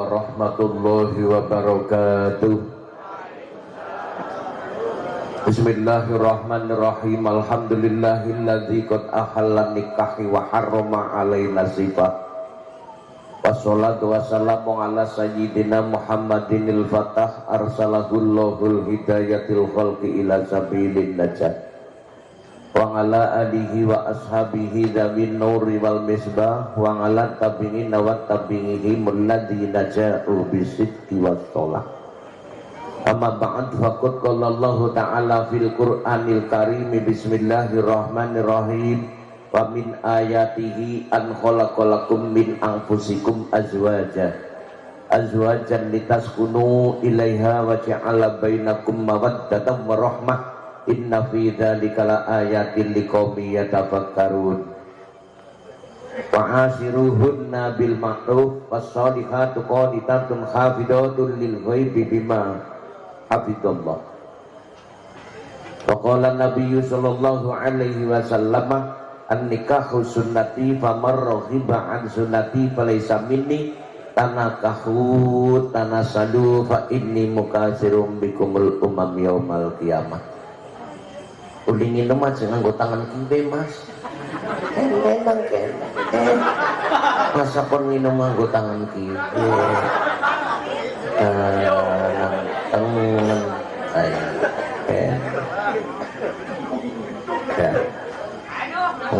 warahmatullahi wabarakatuh. Bismillahirrahmanirrahim. Alhamdulillahilladzi qad ahalla nikahi wa harrama alaina sifat Wassalatu wassalamu ala sayyidina Muhammadinil Fatah. Arsalahullohul hidayatil khalqi ila sabilin najat wa ala alihi wa ashabihi dawin nuri wal misbah. Wa ala tabi'in wa tabi'ihi mulladina ja'u bisidki was sholah. Amma ba'd faqad qala Allah ta'ala fil Qur'anil Karim bismillahirrahmanirrahim. Wa min ayatihi an khalaqalakum min anfusikum azwaja. Azwajan litaskunu ilaiha wa ja'ala bainakum mawaddatan wa rahmah inna fi dzalika laayatin liqaumin yatafakkarun. Wa asiruhunna bil ma'ruf was-solihatu qanitatun hafidatun lil ghaibi bima hafidallah. Wa qala nabiyyu sallallahu alaihi wasallam an nikahu sunnati famar rohiba an sunnati falaysa minni tanakahu tanasadu fa inni mukasirum bikumul umam yaumal qiyamah ulingin nama jangan gue tangan kiri mas. Kene nang kene masa pun minum gue tangan kiri tangan tangan ya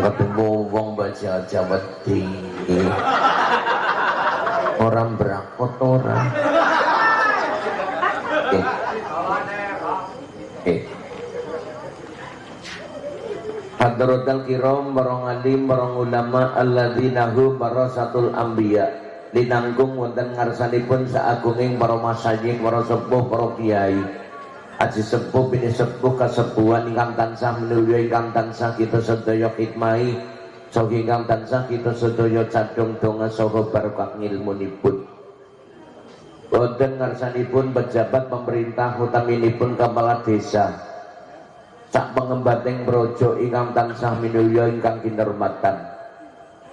ketemu wong baca Jawa tinggi orang berakot orang. Eh. Eh Hadratul kiram barong alim barong ulama alladzina hum barasatul anbiya. Linanggung wonten ngarsanipun saagunging para masajid para sepuh para kiai. Aji sepuh bini sepuh kesepuhan ingkang tansah menulya ingkang tansah kita sedaya khidmai Sogi ingkang tansah kita sedaya cadung donga saha barokah ngilmunipun. Boten ngarsanipun pejabat pemerintah utaminipun kepala desa sak pengembating brojo ingkang tansah minulya ingkang kinurmatan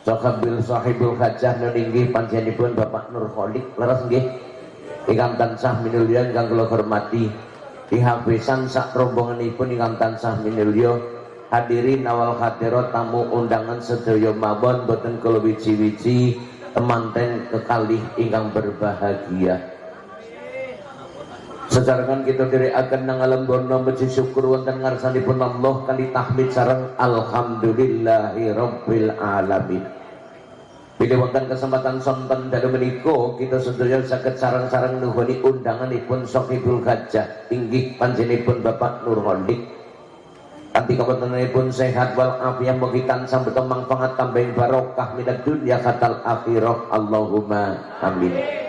Sahabil sahibul hajah nuninggi panjenipun Bapak Nur Kholik leres nggih? Ingkang tansah minulya ingkang kula hormati. Dihabisan sak rombongan pun ingkang tansah minulya hadirin awal hadirat tamu undangan sedaya mawon boten kula wiji-wiji temanten kekalih ingkang berbahagia sejarangan kita akan nang alam bono meji syukur wonten ngarsanipun Allah kali tahmid sareng alhamdulillahi rabbil alamin. Bila wonten kesempatan sonten dalam meniko kita sedaya sakit sarang-sarang nuhuni undangan ipun sokibul gajah. Tinggi panjenipun Bapak Nur Hondik. Kanti pun sehat wal afiat mugitan sampai temang pangat tambahin barokah minat dunia katal akhirah. Allahumma amin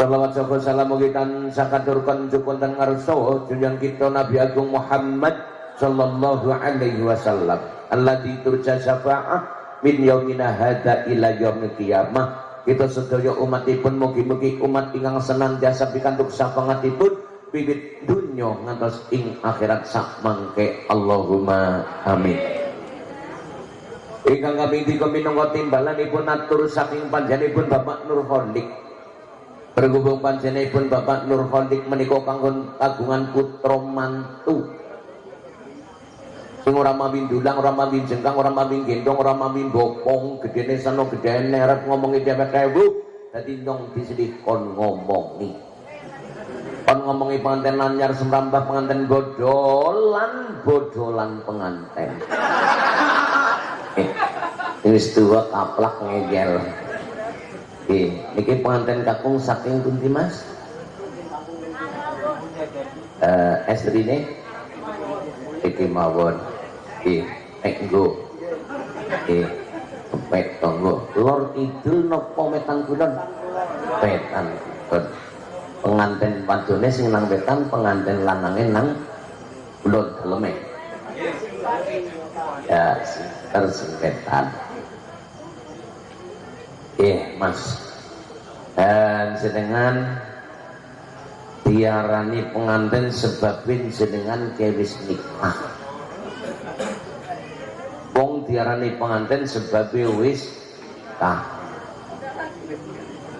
Salawat salam salam mugitan sakaturkan jukun dan ngarso junjang kita Nabi Agung Muhammad sallallahu alaihi wasallam. Alladzi turja syafa'ah min yaumina hada ila yaumil qiyamah. Kita sedaya umatipun mugi-mugi umat ingkang senantiasa pikantuk sapangatipun bibit dunya ngantos ing akhirat sak mangke. Allahumma amin. Ingkang kami tiga minangka timbalanipun atur saking panjenenganipun Bapak Nur Hondik berhubung panjenenganipun Bapak Nur Hondik menika kanggo kagungan putra mantu. Sing ora mami ndulang ora mami jengkang ora mami gendong ora mami bokong gedene sono gedene arep ngomongi dhewek ewu dadi ndong disedih kon ngomongi. Kon ngomongi pengantin lanyar semrambah pengantin bodolan bodolan pengantin eh wis tuwa kaplak ngegel eh niki pengantin kakung saking pundi Mas? Eh estrine iki mawon. Nggih enggo nggih pepet tonggo lor kidul napa metan kulon? Petan pengantin padone sing nang wetan pengantin lanange nang kulon daleme ya eh mas. Dan sedangkan diarani pengantin sebabin sedangkan kewis nikah wong diarani pengantin sebab wis kah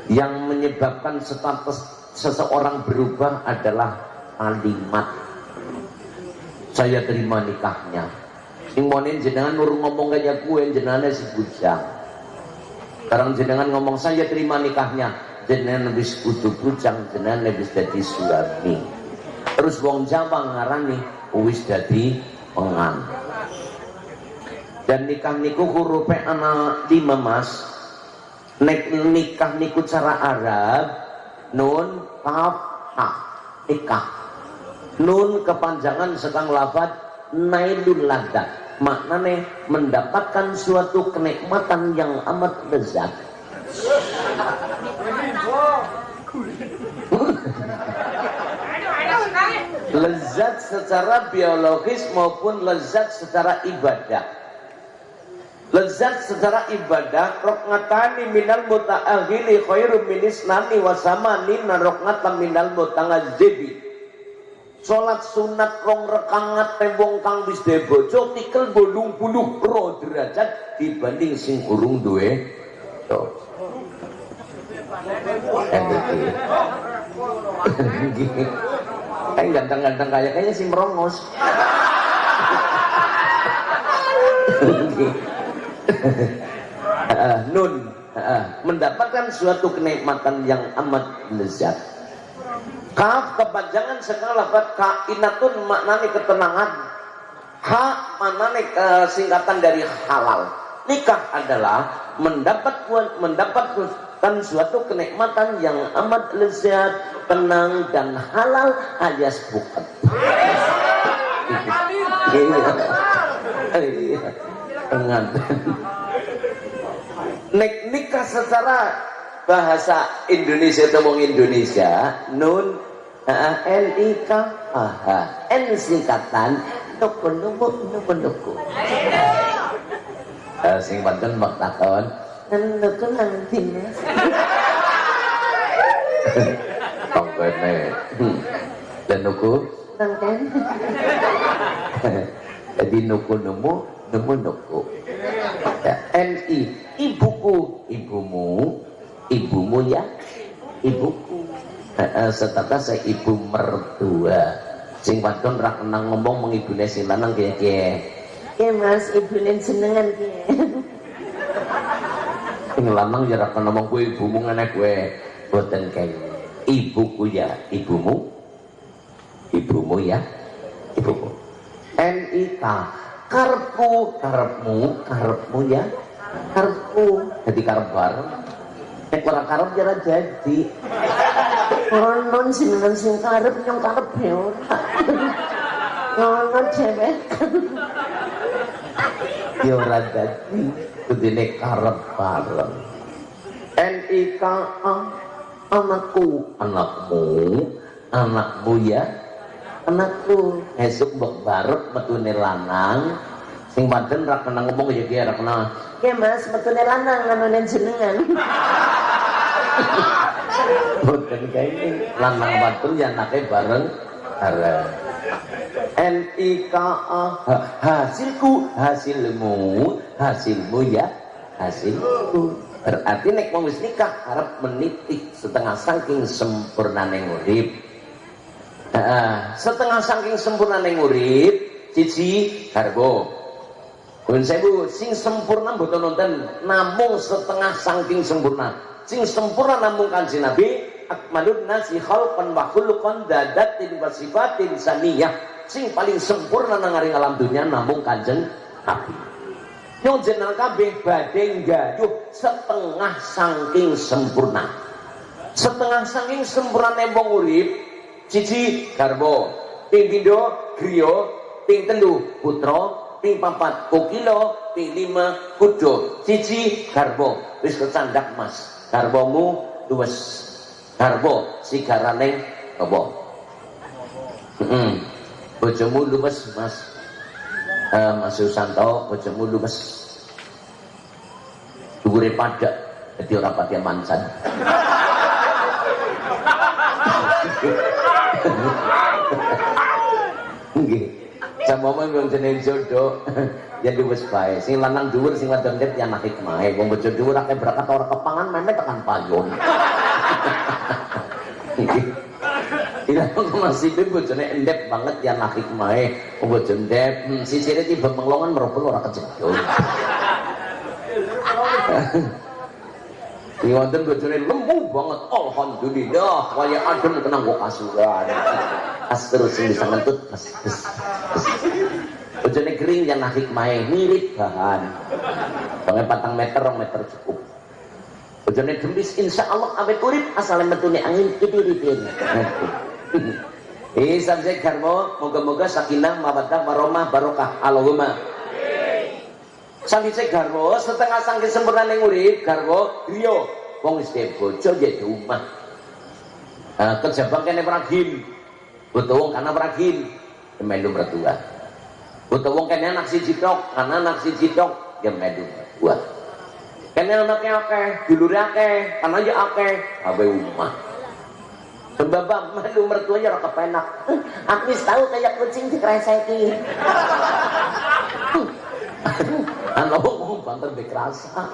yang menyebabkan status seseorang berubah adalah kalimat. Saya terima nikahnya. Sing jenengan nurung ngomong kayak gue jenengan si bujang sekarang jenengan ngomong saya terima nikahnya. Jenengan lebih kudu bujang jenengan lebih jadi suami. Terus wong Jawa ngarani wis jadi pengan dan nikah niku hurufnya anak lima mas. Nek nikah niku cara Arab nun kaf ha nikah. Nun kepanjangan sedang lafad nailul ladat maknanya mendapatkan suatu kenikmatan yang amat lezat lezat secara biologis maupun lezat secara ibadah lezat secara ibadah roknatani minal muta'aghili khairum min islami wa samani roknatan minal muta'azibi Sholat sunat rong rekangat tembong kang wis bojo tikel bolung puluh pro derajat dibanding sing urung duwe. Kayak ganteng-ganteng kayak kayaknya si merongos nun mendapatkan suatu kenikmatan yang amat lezat kaf kepanjangan sekarang lafaz kainatun maknanya ketenangan ha maknanya singkatan dari halal nikah adalah mendapat mendapatkan suatu kenikmatan yang amat lezat tenang dan halal alias bukan iya pengantin nek nikah secara bahasa Indonesia ngomong Indonesia nun N I K A H N singkatan nuku nuku nuku nuku uh, sing pantun mak takon. Nuku nanti mas tongkene dan nuku? Tongken jadi nuku nuku nuku nuku. Ya, NI ibuku ibumu ibumu ya? Ibuku. Setata saya ibu mertua sing wadon rak kenang ngomong mengibune sing lanang kaya kaya ya mas ibune senengan kaya sing lanang ya rak ngomong gue ibumu ngene gue boten kaya ibuku ya ibumu. Ibumu ya ibumu NIK karpu karepmu karepmu ya. Karepku jadi karep bareng nek ora karep jara jadi. Non dengan sing karep nyong karep ya ora. Ngono cewek. Ya ora dadi. Kudune karep bareng. NIKA anakku. Anakmu. Anakmu ya. Anakku. Esuk mbok barep metune lanang sing paden ra kena ngomong ya dia ra kena ya mas metune lanang nganonen jenengan. Boten kae lanang wadon ya anake bareng bareng. NIKA hasilku hasilmu hasilmu ya hasilku. Berarti nek wis nikah arep menitik setengah saking sempurnane urip uh, setengah saking sempurna neng urip cici karbo Pun sewu sing sempurna mboten nonton namung setengah saking sempurna. Sing sempurna namung kanjeng Nabi akmalun nasi khalqan wa khuluqan dadatin wa sifatin saniyah sing paling sempurna nang alam dunia namung kanjeng Nabi. Yang jenengan kabeh badhe gayuh setengah saking sempurna. Setengah saking sempurna nembong urip cici garbo ping pindho griya putra ping papat kokilo ping lima kudo cici garbo. Wis kecandak mas. Garbomu luwes. Garbo sigarane apa? Heeh bojomu luwes mas. Uh, Mas Susanto bojomu luwes. Dhuwure padak dadi ora pati mancan. Sampama wong jenenge jodoh ya wis bae. Sing lanang dhuwur sing wadon net ya anake kemahe. Wong bojo dhuwur akeh berangkat ora kepangan memet tekan payon. Ila nasibe bojone endep banget ya nak hikmahe. Oh, bojo endep, hmm, sisire tiba menglongan merobel ora kejedot. Iki wonten bojone lembu banget. Alhamdulillah, kaya adem kenang kok kasuran. As terus bisa ngentut. Bojone kering yang nak hikmahe mirip bahan. Banget patang meter, rong meter cukup. Bojone gembis insya Allah awet urip asal metune angin idiritin. Eh sampai garmo moga-moga sakinah mawaddah warahmah barokah Allahumma. Sampai garmo setengah sangke sempurna ning urip garmo griya wong wis bojo ya rumah. Nah, kejabang kene pragin. Butuh wong kana pragin melu mertua. Butuh wong kene anak siji tok, kana anak siji tok ya melu mertua. Kene anaknya akeh, dulure akeh, kana ya akeh, abe umah. Sebab melu mertua ya ora kepenak. Aku wis tahu kayak kucing dikreseki. Anu wong banter bekrasa.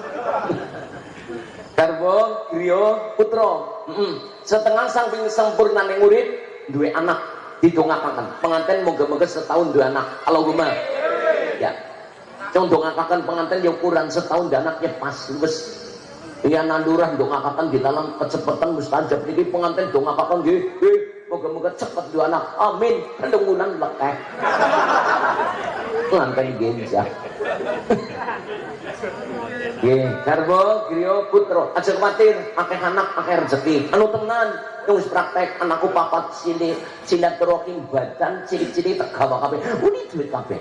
Garbo, griya, putra. Mm Setengah samping sempurna ning urip duwe anak didongakaken. Pengantin moga-moga setahun duwe anak. Allahumma. Ya. Cung dongakaken pengantin yang ukuran setahun anaknya pas wis Iya nandurah dongakaken dalam kecepatan mustajab ini pengantin dongakaken nggih nggih moga-moga cepet dua anak amin pendungunan lekeh pengantin genjah Nggih, garwa griya putra, aja kuwatir, akeh anak, akeh rezeki. Anu tenan, wis praktek anakku papat sini silaturahim badan ciri-ciri tak gawa kabeh. Uni duit kabeh.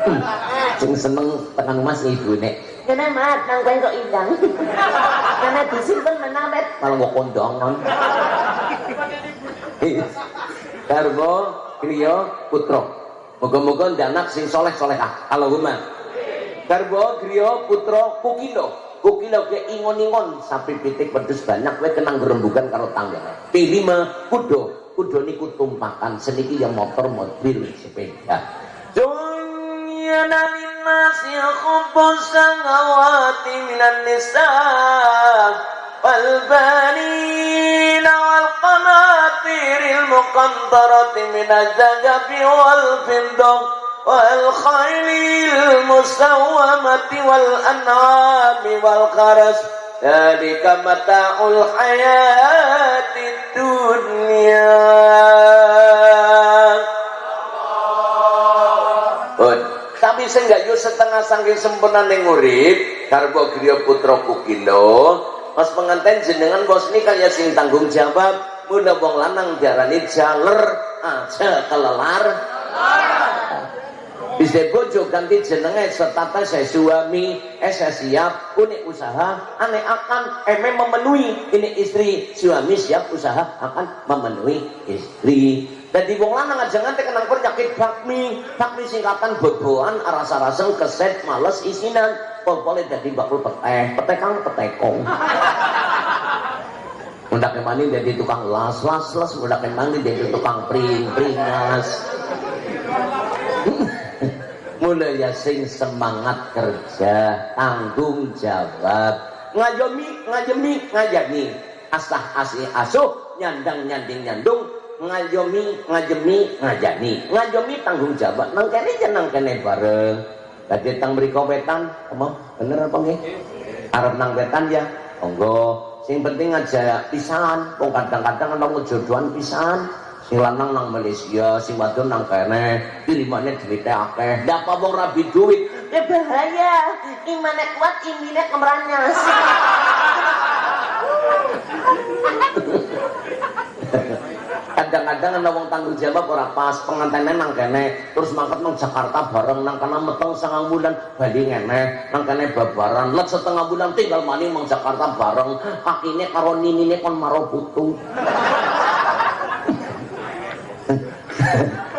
Hmm, sing seneng tekan mas ibune. Kene mat nang kowe kok indang. Kene disimpen menawet malah kok kondangan. Garwa griya putra. Moga-moga anak sing soleh solehah. Allahumma. Garbo griya putra Kukilo. Kukilo ke ingon-ingon sampai pitik pedus banyak kowe kenang gerembugan karo tangga. Pilima kudo. Kudo niku tumpakan seniki yang motor mobil sepeda. Dunya linnas yakhubbus samawati minan nisa wal banin wal qanatiril muqantarati minaz zahabi wal fiddah والخيل المسومة والأنعام والخرس ذلك متاع الحياة الدنيا tapi saya nggak yuk setengah sangking sempurna ning urip karbo griya putra kukilo pas pengantin jenengan bos ini kaya sing tanggung jawab. Mudah wong lanang diarani jaler aja kelelar. Bisa bojo ganti jenenge serta saya suami eh saya siap unik usaha aneh akan eme memenuhi. Ini istri suami siap usaha akan memenuhi istri jadi wong lanang aja nganti kenang penyakit bakmi. Bakmi singkatan boboan rasa-rasa keset males isinan. Pol-polnya jadi bakul peteh petekang petekong. Mudah kemani jadi tukang las las las, mudah kemani jadi tukang pring pringas. Mulai ya sing semangat kerja tanggung jawab. Ngajomi ngajemi ngajani asah asih asuh nyandang nyanding nyandung ngajomi ngajemi ngajani. Ngajomi tanggung jawab. Nang kene jenang kene bareng. Tadi tang beri kopetan apa? Bener apa nggih? Arep nang wetan ya monggo. Sing penting aja pisan. Wong kadang-kadang ana jodohan pisan. Sing lanang nang Malaysia sing wadon nang kene. Pilimane duwite akeh. Ndak apa wong rabi duit. Ya bahaya. Imane kuat imine kemranyas kadang-kadang ana wong tanggung jawab ora pas pengantene nang kene terus mangkat nang Jakarta bareng nang kana meteng sangang bulan bali ngene nang kene babaran let setengah bulan tinggal mani mang Jakarta bareng kakine karo ninine kon maro putu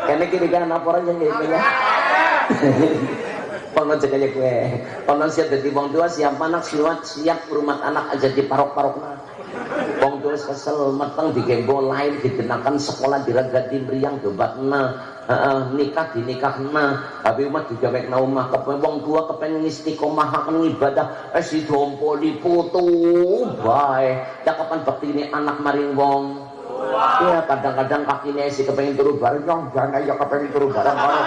Karena kini kan laporan yang gitu ya. Kono aja gue. Kono siap jadi wong tua siap anak siap siap rumah anak aja di parok-parok nah. Wis kesel meteng digembo lain digenakan sekolah diragati mriyang dobatna heeh nikah dinikahna tapi umat juga mek omah kepen wong tua kepen istiqomahaken ibadah. Eh si dompoli putu bae. Ya kapan bakti ini anak maring wong. Iya kadang-kadang kakinya si kepengen turu bareng. Yang jangan ya kepengen turu bareng kalau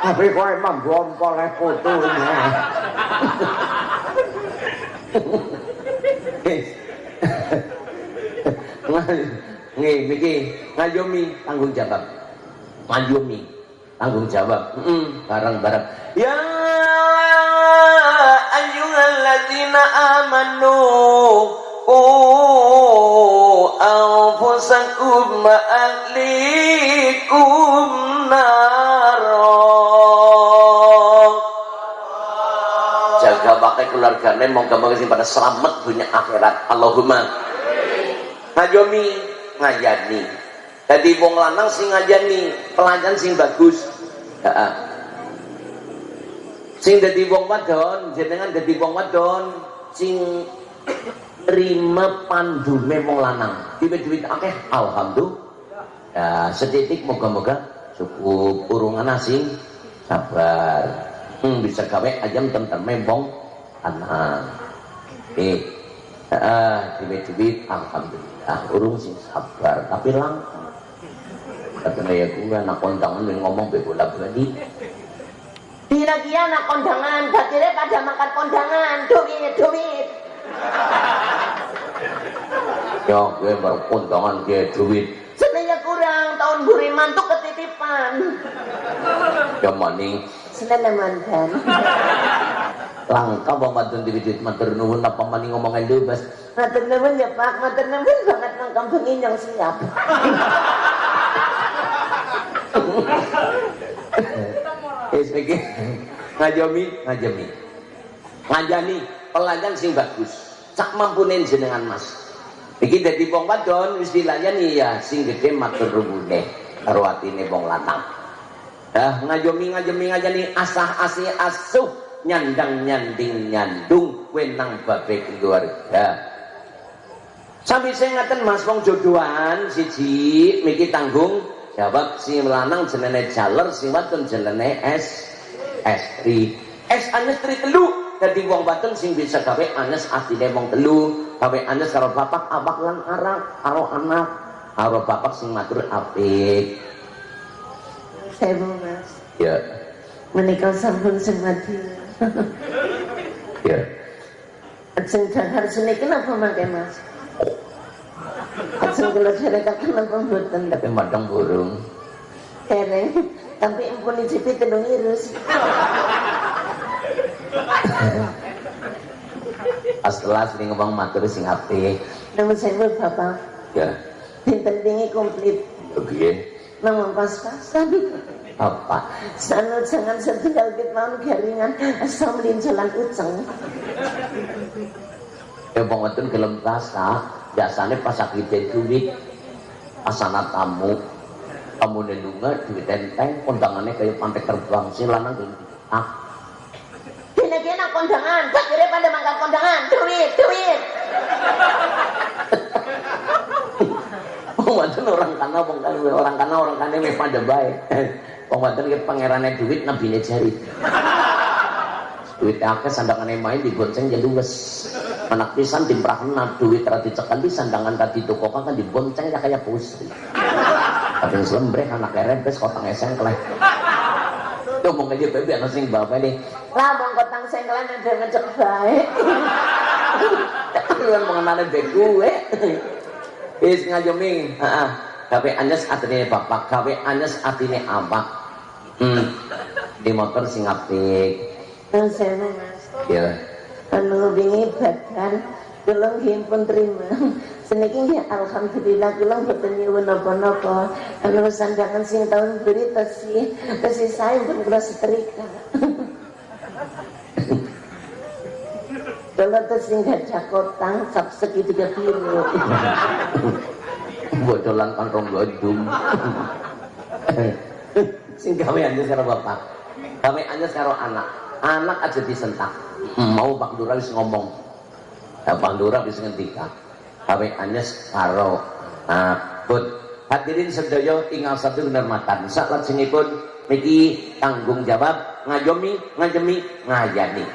tapi kowe emang gompol putunya Nggih, niki ngayomi tanggung jawab. Ngayomi tanggung jawab. Heeh, bareng-bareng. Ya ayyuhalladzina amanu qu anfusakum wa ahlikum jaga pakai keluarganya moga-moga sing pada selamat dunia akhirat Allahumma ngajomi ngajani jadi wong lanang sing ngajani pelajaran sing bagus. Ya. sing jadi wong wadon jenengan jadi wong wadon sing terima pandu memang lanang. Duit-duit akeh alhamdulillah. Ya setitik moga-moga cukup urungan asing sabar. Hmm, bisa gawe ayam tentang membong anak eh ah duit-duit alhamdulillah urung sing sabar tapi langka katanya ya gue anak kondangan yang ngomong bebola bali Dina kia anak kondangan, batire pada makan kondangan, duit, duit. ya gue baru kondangan dia duit Sebenarnya kurang, tahun buri mantuk ketitipan. ya maning Senang mantan. langka bang madun di duit matur nuwun apa maning ngomongin bebas Matur nuwun ya Pak, matur nuwun banget nang kampung ini yang siap. Eh, sebagai ngajomi, ngajomi, ngajani pelajaran sing bagus. Sak mampunen jenengan mas. Iki dadi wong wadon wis dilayani ya sing gede matur nuwune karo atine wong lanang. Dah ngajomi ngajomi ngajani asah asih asuh nyandang nyanding nyandung wenang babe keluarga. Sampai saya ngaten mas wong jodohan siji miki tanggung jawab si lanang jenenge jaler si wadon jenenge es estri es anestri telu. Dadi wong wadon sing bisa gawe anes atine wong telu. Gawe anes karo bapak abak lan arak karo anak karo bapak sing matur apik. Saya mau mas, ya. Menikah sampun sing mati. ya Sing dahar sini kenapa makai mas? Sing kula derekaken kenapa mboten tapi madang burung dereng, tapi empun icipi telung irus. setelah sing ngomong matur sing apik Nama saya bapak, ya dinten dingi komplit. oke Nama pas-pasan. Apa Sana jangan setinggal bit mau garingan asam jalan uceng. ya bang wadon gelem rasa biasanya pas sakit duit asana tamu kamu nelunga duit enteng kondangannya kayak pantai terbang si lanang gelem ah Kena-kena kondangan, bakire pada makan kondangan, duit, duit. Bang wadon orang kana bang kana orang kana orang kana meh pada baik bang wadon ke pangerannya duit nabi jari duit akeh sandangannya main digonceng jadi wes anak pisan timprahna duit rati cekal di sandangan tadi toko kan dibonceng ya kayak pusri tapi selembrek anak rempes kotang eseng keleh Tuh mau ngajak bebe anak sing bapak nih Lah mau kotang sengkelan ada ngecek baik. Kalian mengenalnya gue Is ngajoming Heeh. Kawe anes atine bapak, kawe anes atine abak. Hmm. Di motor sing apik. Saya mas, Ya. anu bingi badan, kulong himpun terima. Seniki nggih alhamdulillah kulong boten nyuwun napa-napa. Anu sandangan sing tahun beri tesi, tesi saya pun kula setrika. Kalau tesi gajah kotang, sap segitiga biru. Bodolan kantong godum. Sing gawe anes karo bapak. Gawe anes karo anak. Anak aja disentak. Mau Pak Lurah wis ngomong. Ya Pak Lurah wis ngendika. gawe anyes karo abut hadirin sedaya tinggal satu kenermatan saat pun niki tanggung jawab ngayomi ngajemi ngayani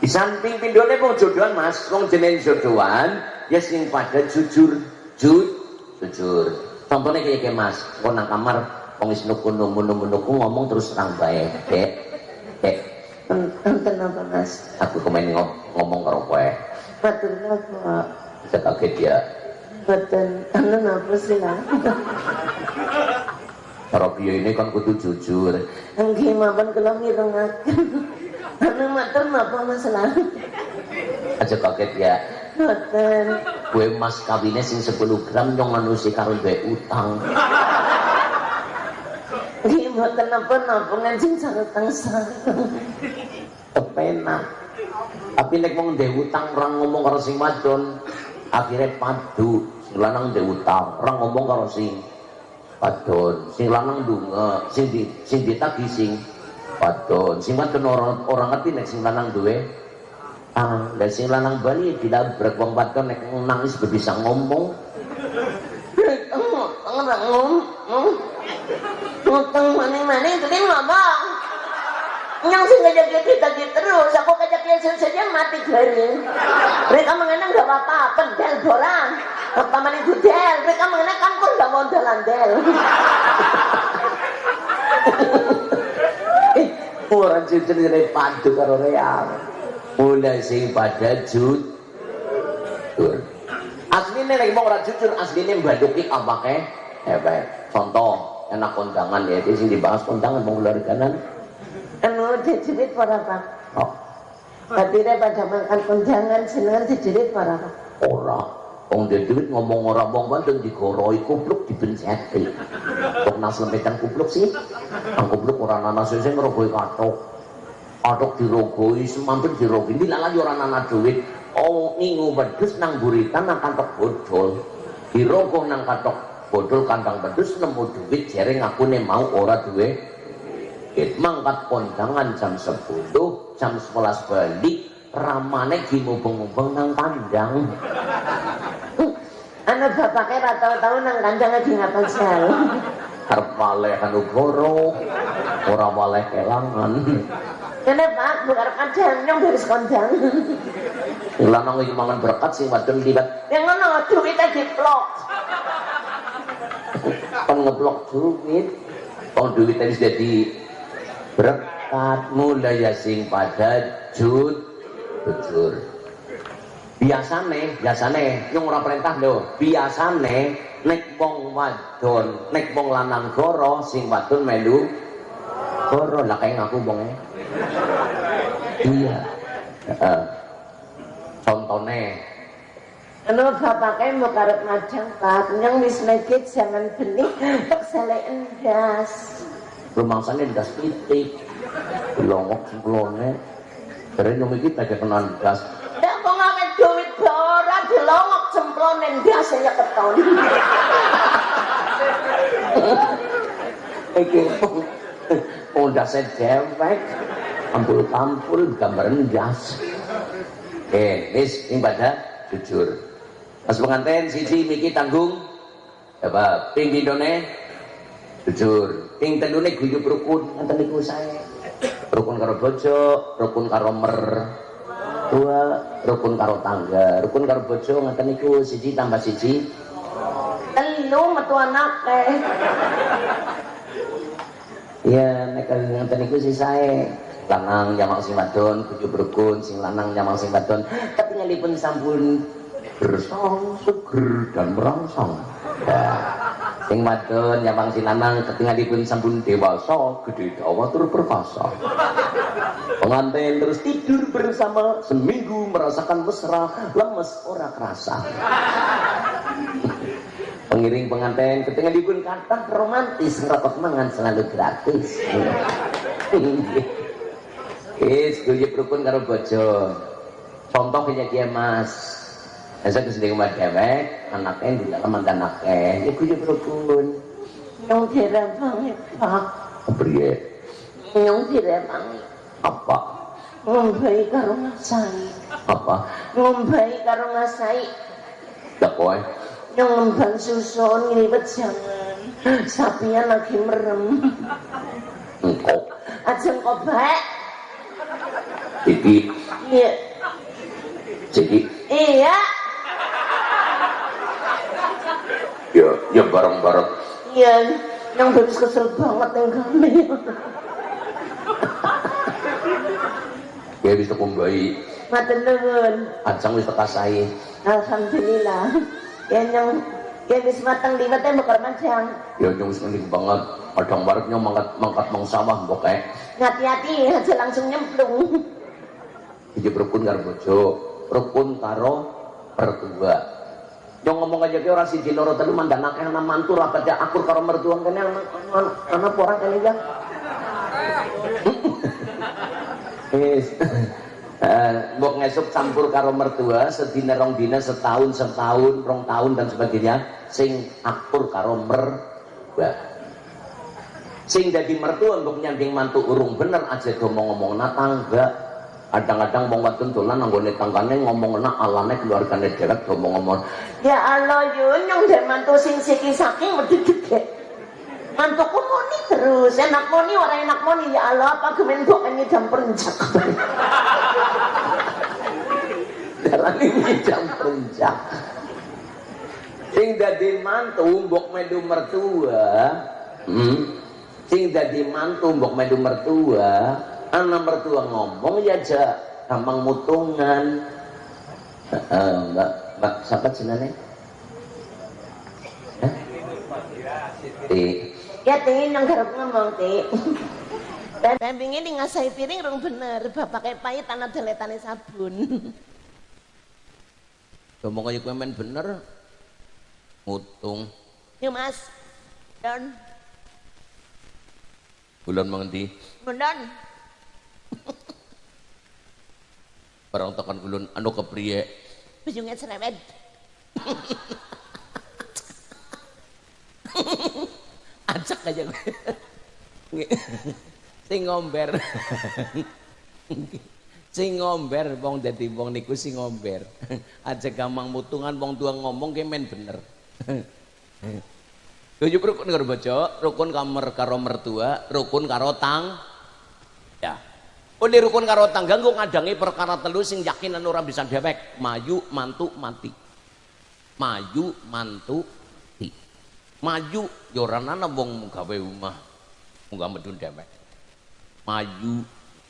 di samping pindone mau jodohan mas wong jeneng jodohan ya sing pada jujur jujur jujur contohnya kayak mas kau nang kamar wong is nuku nuku nuku nuku ngomong terus terang baik dek dek Enten apa mas? aku kemarin ngom ngomong karo kowe Betul apa? bisa kaget ya Betul. Anu apa sih lah? karo piye ini kan kudu jujur Enggih mapan kalau ngirungaken. Anu matur napa masalah? aja kaget ya Betul. kue mas kawinnya sing 10 gram yang manusia karo duwe utang Napa-napa tapi nek wong ndek utang orang ngomong karo sing wadon akhirnya padu sing lanang ndek utang orang ngomong karo sing wadon. Sing lanang dunga sing di sing ditagi sing wadon. Sing wadon orang orang ngerti nek sing lanang duwe ah dan sing lanang bali dilabrak wong wadon nek nangis bisa ngomong ngomong. Utang maning-maning tadi ngomong. Sing ngajak kita gitu terus, aku kajak saja mati garing. Mereka mengenang gak apa-apa, pendel borang. Pertama itu del, mereka mengenang kampung gak mau dalan-del. orang jujur dari padu karo real mulai sing pada jujur aslinya lagi mau orang jujur aslinya mbaduki apa ke hebat contoh enak kondangan ya di sini dibahas kondangan mau kanan Anu dijerit para pak. oh Hadirnya pada makan kondangan senengan dijerit para pak. ora Wong dia duit ngomong orang wong digoroi kupluk dibenceti. Kok nas lempetan kupluk sih? Ang kupluk orang nana sese ngerogoi katok. Katok dirogoi, semampir dirogoi. Ini lagi orang nana duit. Oh ngingu bedus nang buritan nang kantok bodol. Dirogoh nang kantok bodol kantang bedus nemu duit jering aku nih mau ora duit. It mangkat kondangan jam 10, jam 11 balik, ramane gimubeng-mubeng nang kandang. Anu bapaknya rata tahu nang kandang lagi ngapal sel. arep waleh anu goro ora waleh kelangan Kene pak, bukan kandang yang garis kondang. Sing lanang iki mangan berkat sing wadon liwat Yang ngono duitnya diplok. Kon ngeblok duit wong duit tadi jadi berkat mulai ya sing pada jud jujur biasane biasane yang ora perintah lho biasane nek wong wadon nek wong lanang goro sing wadon melu goro lah kayak ngaku wong iya Heeh. contohnya Anu bapaknya mau karep ngajang pak, yang wis nekit jangan benih, tak salah endas. rumangsane ndas titik longok semplone dari nyumi kita kayak kenal gas Ya mau ngamen duit borak dilongok cemplon endas ya keton. iki oh dasnya dewek. Ampul tampul gambar ndas. Eh ini pada jujur pas pengantin siji miki tanggung. Apa ping didone jujur. Ping tendune guyub rukun. Ngeten niku saya rukun karo bojo rukun karo mer. Tua rukun karo tangga. Rukun karo bojo ngeten niku siji tambah siji. Telu metu anak. Iya, nek ngenten niku sih saya lanang nyamang sing wadon kudu berukun sing lanang nyamang sing wadon. Ketinggalipun sampun bersong seger dan merangsang ya. sing wadon nyamang sing lanang ketinggalipun sampun dewasa gede dawa tur perkasa pengantin terus tidur bersama seminggu merasakan mesra lemes ora kerasa pengiring pengantin ketika dipun kata romantis ngerokok mangan selalu gratis Is, kulit rukun karo bojo. Contoh dia mas. Saya ke sini rumah dewek, anaknya di dalam mantan anaknya. Ya kulit rukun. Yang diremang pak, Priye, yang diremang. apa? Ngombai karo ngasai, Apa? ngombai karo ngasai. dak kowe yang ngembang susun ngliwet jangan. Sapinya lagi merem. Aja kok baik iki iya. Jadi? Iya ya ya bareng-bareng. Iya yang bebis kesel banget yang kami. Ya bisa kumbai matur nuwun. Ajang wis teka sae alhamdulillah. Ya yang ya wis mateng liwatnya bakar macam ya nyong wis mending banget. Padang nyong mangkat mangkat mang sawah mbok kae hati-hati aja langsung nyemplung. Iki rukun karo bojo. Rukun karo mertua nyong ngomong aja ke orang siji loro telu mandan akeh ana mantu rapat ya akur karo mertua kene ana orang kene ya. Eh, mbok ngesuk campur karo mertua sedina rong dina setahun setahun rong tahun dan sebagainya sing akur karo mertua. Sing dadi mertua mbok nyanding mantu urung bener aja do ngomong na tangga kadang-kadang wong wadon dolan nanggone tanggane ngomong na alane keluargane dewek do ngomong ya Allah yun yang dari mantu sing siki saking wedi gede mantuku moni terus enak moni orang enak moni ya Allah apa gemen ini jam perencak dalan ini jam perencak sing dadi mantu mbok medu mertua hmm? sing dadi mantu mbok medu mertua anak mertua ngomong ya aja gampang mutungan. Heeh, mbak mbak siapa jenenge? Hah? Ti. ya tingin yang garap ngomong ti dan dan pingin di ngasai piring rong bener bapaknya pahit tanah deletane sabun. Ngomong aja kowe men bener. Mutung. Yuk mas. Don. Bulan mengendi don barang tekan kulun anu kepriye? Ujungnya cerewet acak aja sing ngomber. Sing ngomber wong dadi wong niku sing ngomber. Aja gampang mutungan wong tua ngomong ki men bener. Tujuh rukun karo bojo, rukun kamar karo mertua, rukun karo tang. Ya. Oleh rukun karo tangga nggo ngadangi perkara telu sing yakin ora bisa dewek, maju, mantu, mati. Maju, mantu, mati. Maju ya ora ana wong gawe omah. Munggah medun dewek. Maju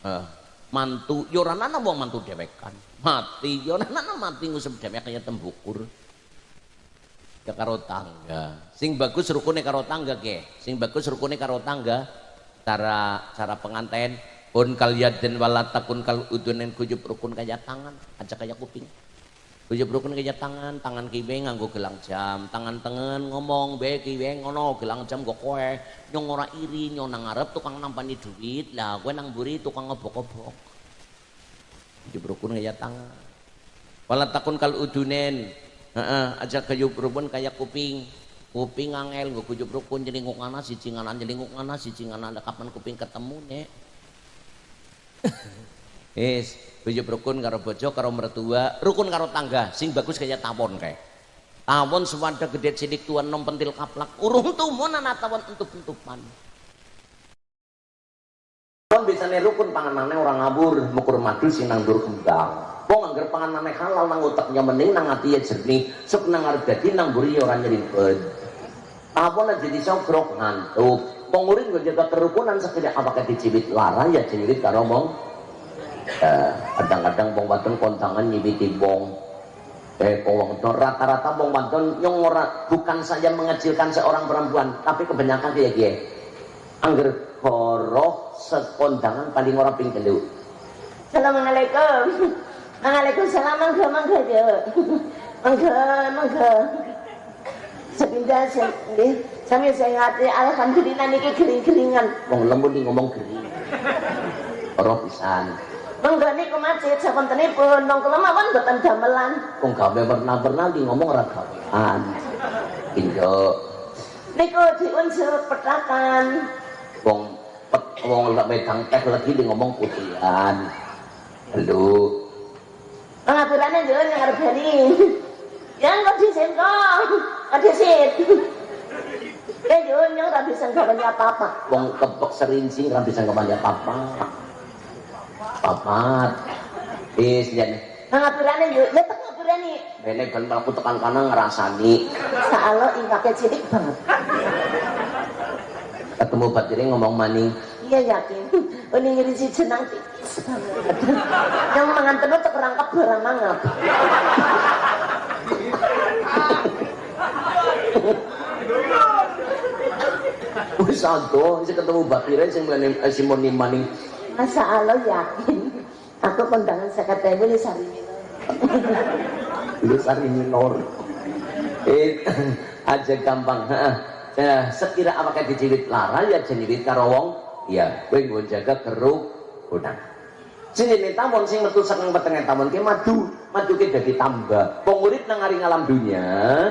eh, mantu ya ana wong mantu dewekan. Mati ya ana mati ngusep dewek kaya tembukur. Ya karo tangga. Sing bagus rukune karo tangga ke. Sing bagus rukune karo tangga. Cara cara pengantin pun kalian dan walatakun kal udunen kujub rukun kaya tangan, aja kaya kuping. Kujub rukun kaya tangan, tangan kiwe nganggo gelang jam, tangan tengen ngomong be kiwe ngono gelang jam go kowe. Nyong ora iri nyong nang ngarep tukang nampani duit, lah kowe nang mburi tukang ngobok-obok. Kujub rukun kaya tangan. Walatakun kal udunen Heeh, aja kayub rukun kayak kuping. Kuping angel nggo kujub rukun jelingkuk ngana siji ngana jelingkuk ngana siji ngana kapan kuping ketemu nek. Wis, kujub rukun karo bojo karo mertua, rukun karo tangga, sing bagus kayak tawon kae. Tawon sewanda gede cilik tuan nom pentil kaplak, urung tumon ana tawon entup-entupan. Kon bisane rukun panganane orang ngabur, mukur madu sing nang dur kembang. Wong anggar panganane halal nang uteknya mending nang ati ya jernih, sok nang arep dadi nang mburi ya ora nyerimpet. Nek jadi sogrok ngantuk. Nggo jaga kerukunan sekedar apakah dicibit lara ya cirit karo mong. Eh, kadang-kadang wong wadon kontangan nyibiti wong. Eh, wadon rata-rata wong wadon nyong ora bukan saja mengecilkan seorang perempuan, tapi kebanyakan kayak dia. Angger koroh sekondangan paling ora ping telu. Assalamualaikum Waalaikumsalam mangga mangga aja mangga mangga sepindah nggih sami sehat alhamdulillah niki gering-geringan Wong lembut di ngomong gering. Ora pisan. mangga niku macet sapuntenipun wong kula mawon mboten gamelan Wong gawe pernah-pernah di ngomong ora gawean. Indo niku diunsur petakan wong pet wong lek wedang teh lagi di ngomong putihan. Halo. pengaturannya jalan yang jadi Jangan kau disin kau, kau disin. Ya yo nyong ra bisa nggaweni apa-apa. Wong kepek serinci ora bisa ngomong apa-apa. Papat. Wis jan. Ngapurane yo, ya tak ngapurane. Bene kan mlaku tekan kanan ngrasani. Saalo ingkake cilik banget. Ketemu batire ngomong maning. Iya yakin. Ini ngiri si jenang. Yang mangan tenut cek rangkap barang mangap. Wis ado, sing ketemu batire sing mlene eh, sing muni maning. Masa Allah yakin. Aku kondangan ewu di sari Lu sari minor. Eh aja gampang. Nah, sekira apakah dijiwit lara ya jeniwit karo wong ya kowe nggo jaga keruk udang. Sing ini tamun sing metu saking petenge tamun ki madu, madu ki dadi tambah. Wong urip nang alam dunya,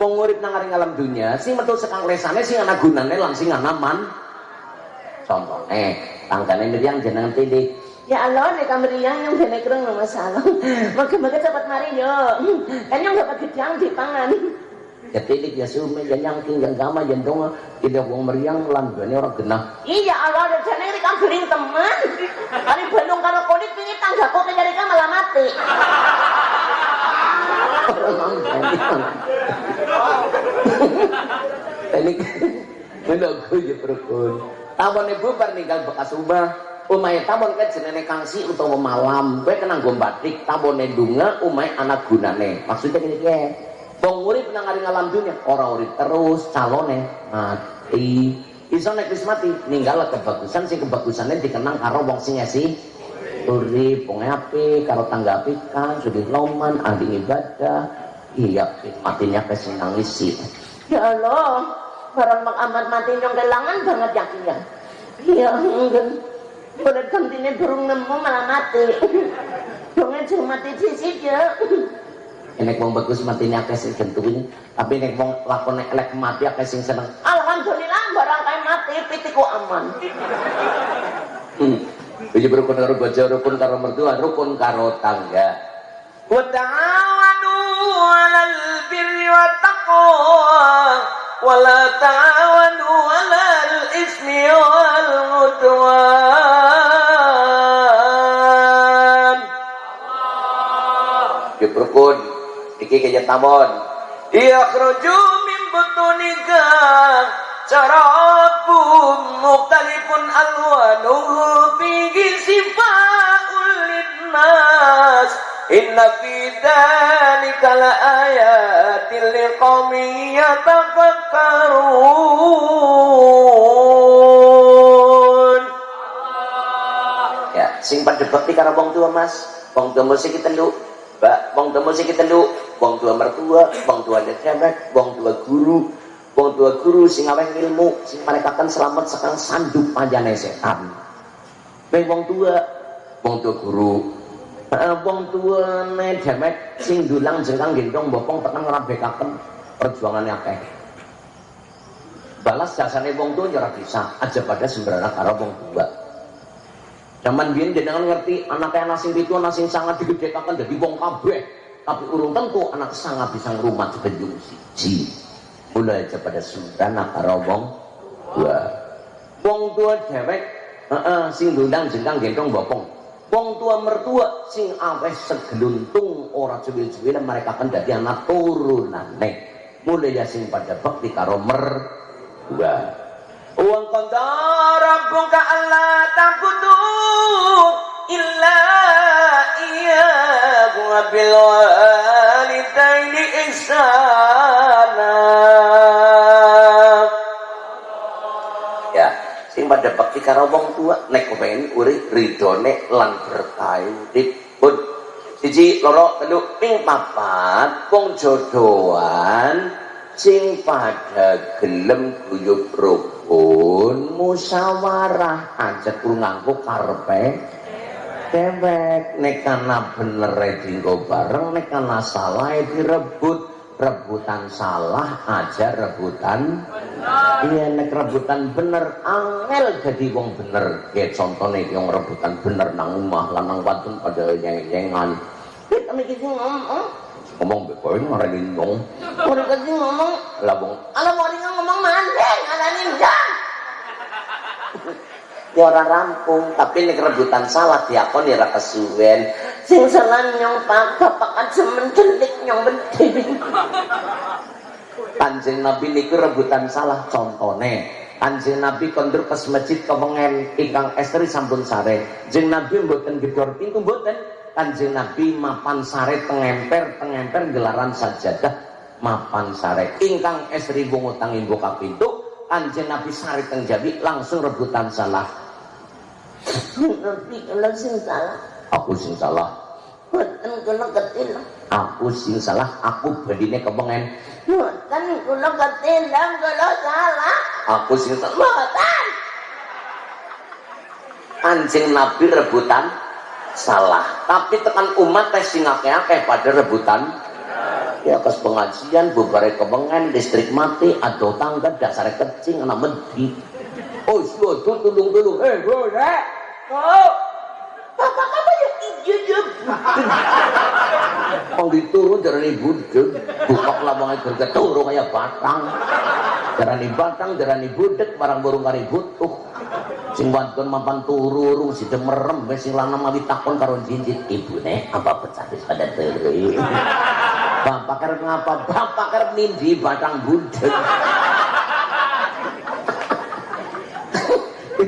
wong urip nang ngaring alam dunya, sing metu sekang lesane sing ana gunane lan sing ana man. Contohnya, tanggane Miriam jenengan tilik, Ya Allah, nek kameriang yang dene kereng no masalah. Moga-moga cepat mari yo. Kan yang dapat gedang dipangan. ya tilik ya sume ya nyangking ya gama ya donga ida wong meriang lan bane ora genah Iya Allah, ada jane iki kan teman. Kali Bandung karo kulit pingi tanggaku kan malah mati. Ini menunggu ya berkun tamun ibu ninggal bekas ubah umay tamun kan jenenge kangsi utawa malam. Kowe kena nggo batik. Tamune dunga umay anak gunane. Maksudnya gini ya wong urip nang alam dunya ora urip terus calone mati. Iso nek wis mati ninggal kebagusan. Sing kebagusannya dikenang karo wong sing ngesi urip. Wong apik karo tangga apikan sugih loman ahli ibadah. Iya matinya kesing nangisi Ya Allah, barang mak amat mati nyong kelangan banget yakin ya. Iya, enggak. Boleh gantine burung nemu malah mati. Dongnya cuma mati sisi ya. nek wong bagus matinya akeh sing gentunya tapi nek wong lakone elek mati akeh sing seneng Alhamdulillah barang kayak mati pitiku aman. hmm. Iki rukun karo bojo, rukun karo mertua, rukun karo tangga. Wa ta'awanu 'alal birri wat taqwa la ta'awanu 'alal ismi wal 'udwan. Iki kaya tamon. Yakhruju min butunika Sarabun mukhtalifun alwanuhu fihi sifaa'ul linnas Inna fi dhalika la ayatin liqaumin yatafakkarun Ya, sing pada bakti karo wong tua Mas. Wong tua musik telu. Mbak, wong tua musik telu. Wong tua mertua, wong tua cewek, wong tua guru, wong tua guru sing aweh ilmu sing mereka kan selamat sekang sanduk panjane setan wong tua wong tua guru wong tua ne demet sing dulang jengkang gendong bopong tekan ngrabekaken perjuangannya akeh. Balas jasane wong tua ora bisa aja pada sembarang karo wong tua Zaman biyen jenengan ngerti anaknya anak sing pitu sangat digedhekaken dadi wong kabeh. Tapi urung tentu anak sangat bisa ngrumat sebenjung siji. Mulai aja pada sundana karo wong tua wong tua dewek heeh sing ndundang jengkang gendong bopong wong tua mertua sing aweh segeluntung ora cuwil-cuwil mereka dadi anak turunane mulai ya sing pada bakti karo mertua. Uang kontor rabbuka Allah tabudu illa iya bil walidaini ihsana sing pada bakti karo wong tua nek kepengin urip ridone lan berkah urip pun. Siji loro telu ping papat. Wong jodohan sing pada gelem guyub rukun musyawarah aja kudu nganggo karepe. Dewek nek kana bener dinggo bareng nek kana salah direbut rebutan salah aja rebutan. Iya nek rebutan bener angel jadi wong bener. Ya contohnya yang rebutan bener nang omah lanang wadon pada yang-yangan Kita mikir ngomong, ngomong bekoe ngarani nyong Udah kasih ngomong, lah wong ala dia ngomong mandeng, ala ninjang. Ya orang rampung, tapi ini kerebutan salah diakon ya kesuwen. Sing salah nyong pak, bapakan semen celik nyong penting. Kanjeng Nabi niku rebutan salah contone. Kanjeng Nabi kondur kes masjid kewengen ingkang estri sampun sare. Jeng Nabi mboten gedor pintu mboten. Kanjeng Nabi mapan sare tengemper tengemper gelaran sajadah mapan sare. Ingkang estri bungu tangi buka pintu. Kanjeng Nabi sare teng jabi langsung rebutan salah. Tapi kalau sing salah, Aku sing salah. buatan kalau ketil. Aku sing salah. Aku badine kewengen. Buatan kalau ketilang kalau salah. Aku sing salah. Buatan. Anjing Nabi rebutan salah. Tapi tekan umat tes sing akeh-akeh pada rebutan ya kes pengajian bubare kebengan listrik mati atau tangga dasar kecing anak medi oh iya tuh tulung eh bro rek Oh, bapak kamu ya jujur. Kong diturun darani budek buka lawangan bergeturu kayak batang. Darani batang darani budek barang burung kari butuh sing bantuan mapan turu urung si merem wis sing lanang mali takon karo jinjit ibune apa pecah pada teri? Bapak karep ngapa? Bapak karep nindi batang budek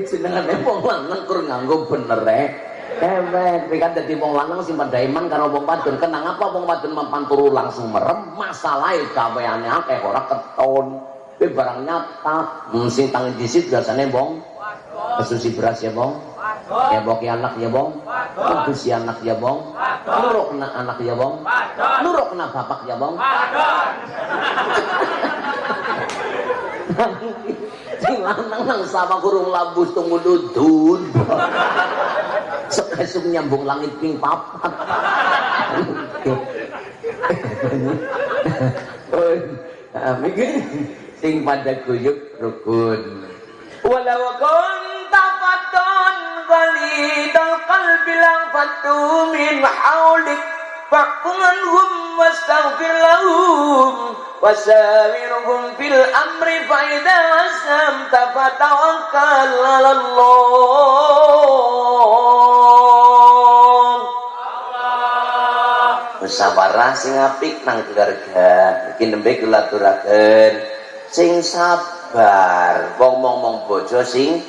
jenengane wong lanang kur nganggo bener rek Ewek, kan dadi wong lanang sing pada iman karo wong wadon. Kenang apa wong wadon mampan turu langsung merem? Masalah gaweane akeh ora keton. Tapi barang nyata hmm, sing tangi disit biasane wong. Kesusi beras ya bong ya boki anak ya bong kedusi anak ya bong nuruk kena anak ya bong nuruk kena bapak ya bong sing lanang nang sama kurung labus tunggu dudun Esuk nyambung langit ping papat. Mikir sing pada guyub rukun. Walau kunta fatan ghalidal qalbi lang fatu min hawlik fa'kunhum wastaghfir lahum wasawirhum fil amri fa idza asamta fatawakkal 'ala Allah sing apik nang keluarga. Iki nembe kula aturaken sing sabar. Wong ngomong bojo sing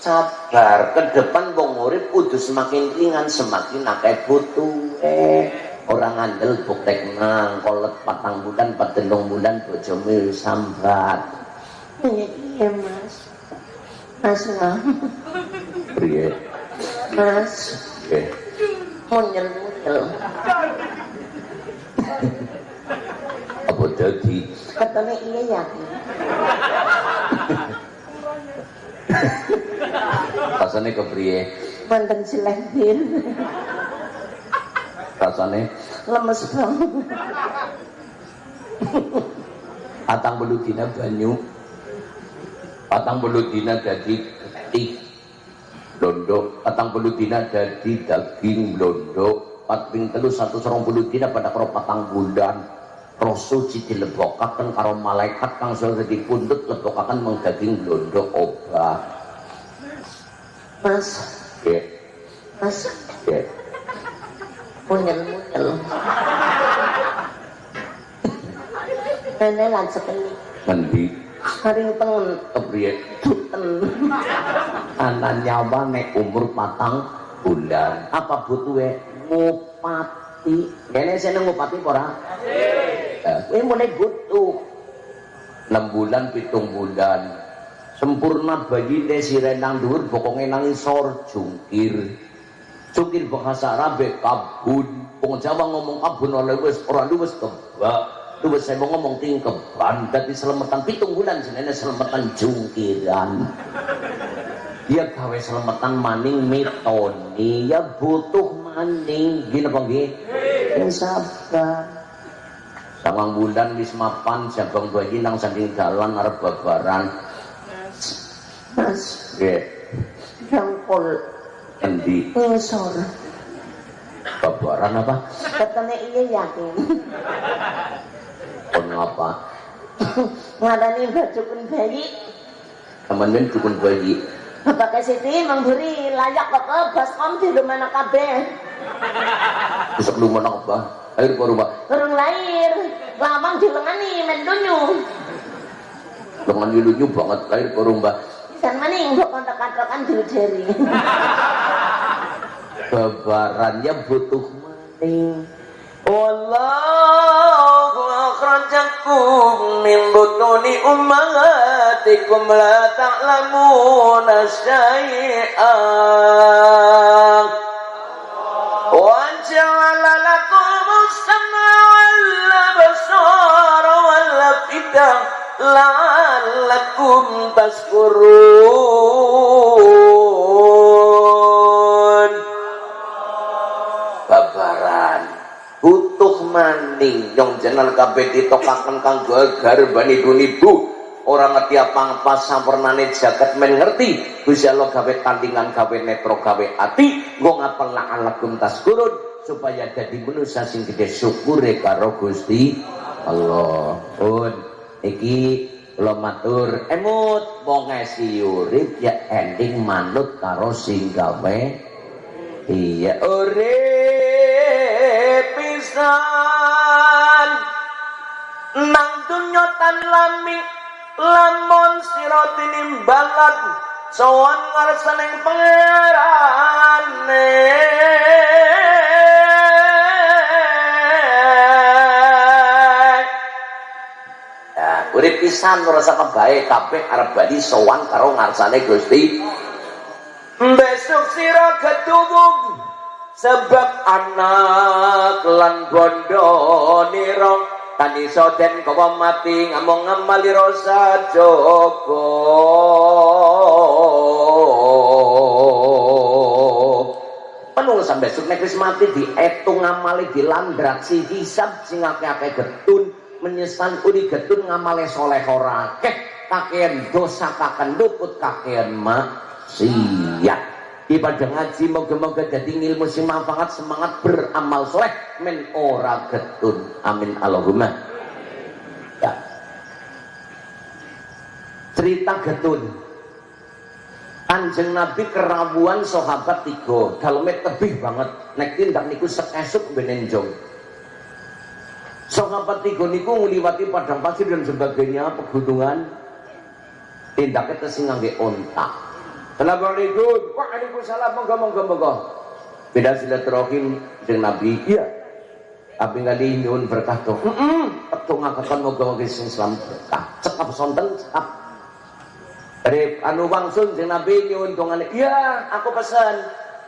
sabar. Ke depan wong urip kudu semakin ringan, semakin akeh butuhe. Orang ngandel buktek nang kolet patang bulan, patelung bulan bojomu sambat. Iya, iya mas. Mas lah. Priye? Mas. Nggih. Munyel-munyel. Apa dadi? Katanya iya ya. Rasane kepriye? Mantan selehir. Rasane Lemes banget. patang puluh dina banyu. Patang puluh dina dadi getih londo patang puluh dina dadi daging londo patping telu satu serong puluh dina pada karo patang bulan. Roh suci dilebokaken karo malaikat kang sudah dipundhut lebokaken meng daging londo obah Mas. ya Mas. ya Munyel-munyel. Nenek lan sekali. ngendi? Hari tengen. kepriye Duten. anak nyawa nek umur patang bulan. Apa butuhe ngupati. Kene seneng ngupati apa ora? Eh kowe mulai butuh 6 bulan pitung bulan. Sempurna bayi desi renang dhuwur bokonge nang isor jungkir jungkir bahasa Arabe kabun. Wong Jawa ngomong kabun oleh wis ora luwes kebak luwes saya mau ngomong tingkeban dadi selemetan pitung bulan jenenge selemetan jungkiran. Dia gawe selemetan maning mitoni. Ya butuh maning. Gini apa nggih? Yang sabar. Bulan wis mapan jabang bayi nang saking dalan arep babaran. Mas. nggih. Jangkol. Endi Ngisor. bab babaran apa Katanya iya yakin. kon apa Ngadani baju pun bayi. temen dukun bayi Bapak Siti memberi layak kok ke baskom di rumah kabeh. lu mana apa air ke rumah Kurung lahir, lamang dilengani mendunyu. dengan dilunya banget air ke rumah San maning mbok kontak-kontakan diri babarannya butuh maning Wallahu akhrajakum min butuni ummahatikum la ta'lamuna syai'an wa lakum as-sam'a wal absara wal la'allakum tashkurun babaran. Butuh maning. Yang jenal kabeh ditokaken kanggo garbani dunibu orang ngerti apa apa sampurnane jagat men ngerti. Gusti Allah gawe tandingan gawe netro gawe ati. Nggo ngapel la'alakum taskurun supaya jadi manusia sing gede syukure karo Gusti Allah. Pun. Iki lo matur emut wong ngesi urip ya ending manut karo sing gawe iya urip pisan. Nang dunya tan lami lamun sira tinimbalan sowan ngarsaning pangerane urip pisan ngrasa kebae kabeh arep bali sowan karo ngarsane Gusti. besok sira ketubung sebab anak lan bondo nira kan iso den kawa mati ngamong ngamali rasa joko. Penung sampe besok nek mati dietung ngamali dilandrak si hisab sing akeh-akeh getun menyesal uri getun ngamale soleh ora. Kakean dosa kaken luput kakean maksiat. Ibadah ngaji moga-moga jadi ilmu sing manfaat semangat beramal soleh men ora getun. Amin. Allahumma. Ya. Cerita getun. Kanjeng Nabi kerawuan sahabat tiga. Dalamnya tebih banget. Nek tindak niku sekesuk benenjong sahabat tiga niku ngliwati padang pasir dan sebagainya pegunungan. Tindaknya tesing ngangge ontak. Assalamualaikum. Waalaikumsalam. Monggo monggo monggo. Beda silaturahim dengan Nabi. Iya. Tapi kali nyuwun berkah tuh heeh petung ngakakan moga-moga sing selamat berkah. Cekap sonten? Cekap dari anu wangsun jeung Nabi nyuwun dongane. Iya, aku pesan.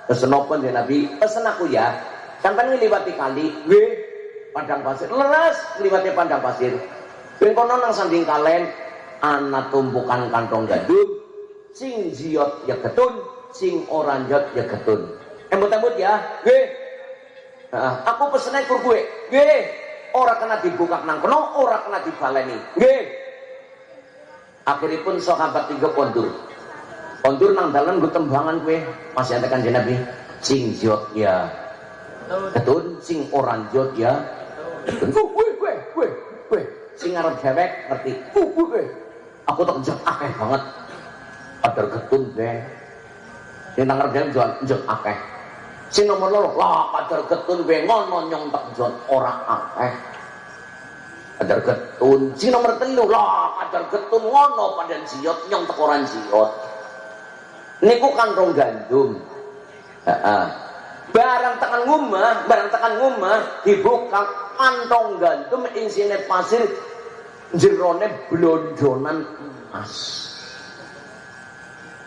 Pesen apa jeung Nabi? Pesen aku ya. Sampai ngliwati kali, nggih. Padang pasir. Leres ngliwati padang pasir. Ben kono nang sanding kalen ana tumpukan kantong gandum. Sing jiot ya ketun, sing orang jot ya ketun. Embut-embut ya, nggih. Nah, aku pesene kur gue. Nggih. Ora kena dibuka nang kono, ora kena dibaleni. Nggih akhirnya pun sahabat tiga kondur kondur nang dalam gue tembangan gue masih ada kan nabi sing jot ya ketun sing orang jot ya ketun gue gue gue gue sing ngarep dewek ngerti? Gue gue aku tak jot akeh banget. Padahal ketun yang nang ngarep dewek jot jot akeh. Sing nomor loro lah padahal ketun gue ngono nyong tak jot orang akeh. Kadar getun sing nomor telu lah kadar getun ngono padan siot nyong tekoran siot niku kantong gandum. Heeh. Barang tekan ngumah barang tekan ngumah dibuka kantong gandum isine pasir jerone blondonan emas.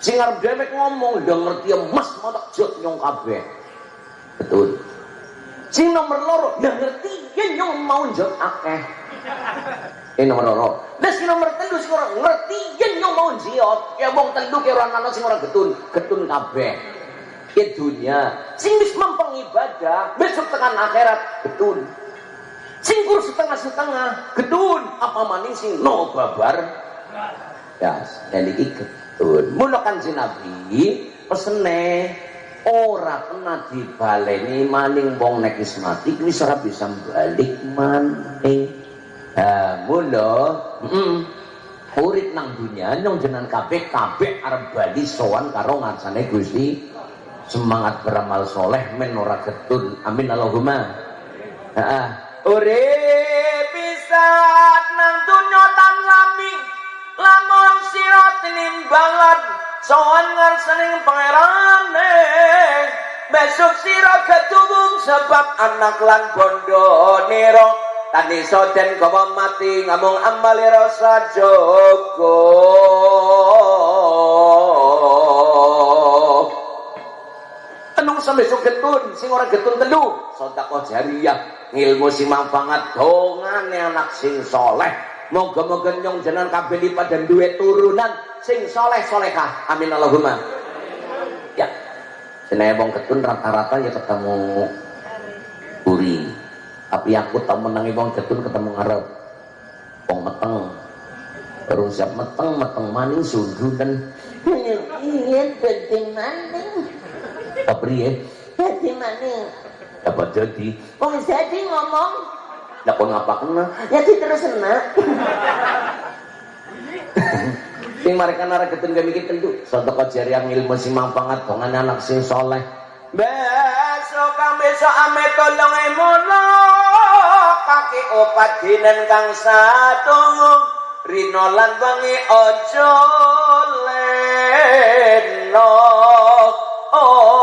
Sing arep dewek ngomong udah ngerti emas mau tak jot nyong kabeh. Betul. Sing nomor loro udah ngerti ya nyong mau jot akeh. Ini nomor loro. Dan si nomor telu sing orang ngerti yen nyong mau jiot ya wong telu ke orang ana sing ora getun getun kabeh ya dunia. Sing wis mempeng ibadah besok tekan akhirat getun. Sing kur setengah-setengah getun. Apa maning sing no babar? Ya dan iki getun. Mula kan si nabi pesene ora kena dibaleni maning wong nek wis mati wis ora bisa balik maning. Ha mula heeh urip nang dunya nyong jenengan kabeh kabeh arep bali sowan karo ngarsane Gusti semangat beramal soleh men ora getun amin Allahumma. Heeh Urip bisa nang dunya tan lami lamun sira tinimbalan sowan ngarsaning pangerane. Besok sira ketubung sebab anak lan bondo nira. Tani soden kawa mati ngamung amali rasa joko sampai so getun, sing ora getun telu. Sedekah jariyah, ngilmu sing manfaat dongane anak sing soleh. Moga-moga nyong jenengan kabeh lipat dan duwe turunan sing soleh solehah. Amin Allahumma. Ya. Senaya wong getun rata-rata ya ketemu uri. Tapi aku tau menangi wong getun ketemu ngarep. Wong meteng. Baru siap meteng, meteng maning sundudan. Iya, dadi maning. Kepriye? Dadi maning. Dapat jadi. Wong jadi ngomong, Lah kok ngapa kena? ya terus enak. Sing mereka nara ketun gak mikir tentu. Sedekah jariah ilmu sing manfaat dongan anak sing soleh. Besok kang besok ame tolong emono kaki opat dinen kang satu Rino lan wangi ojo leno oh.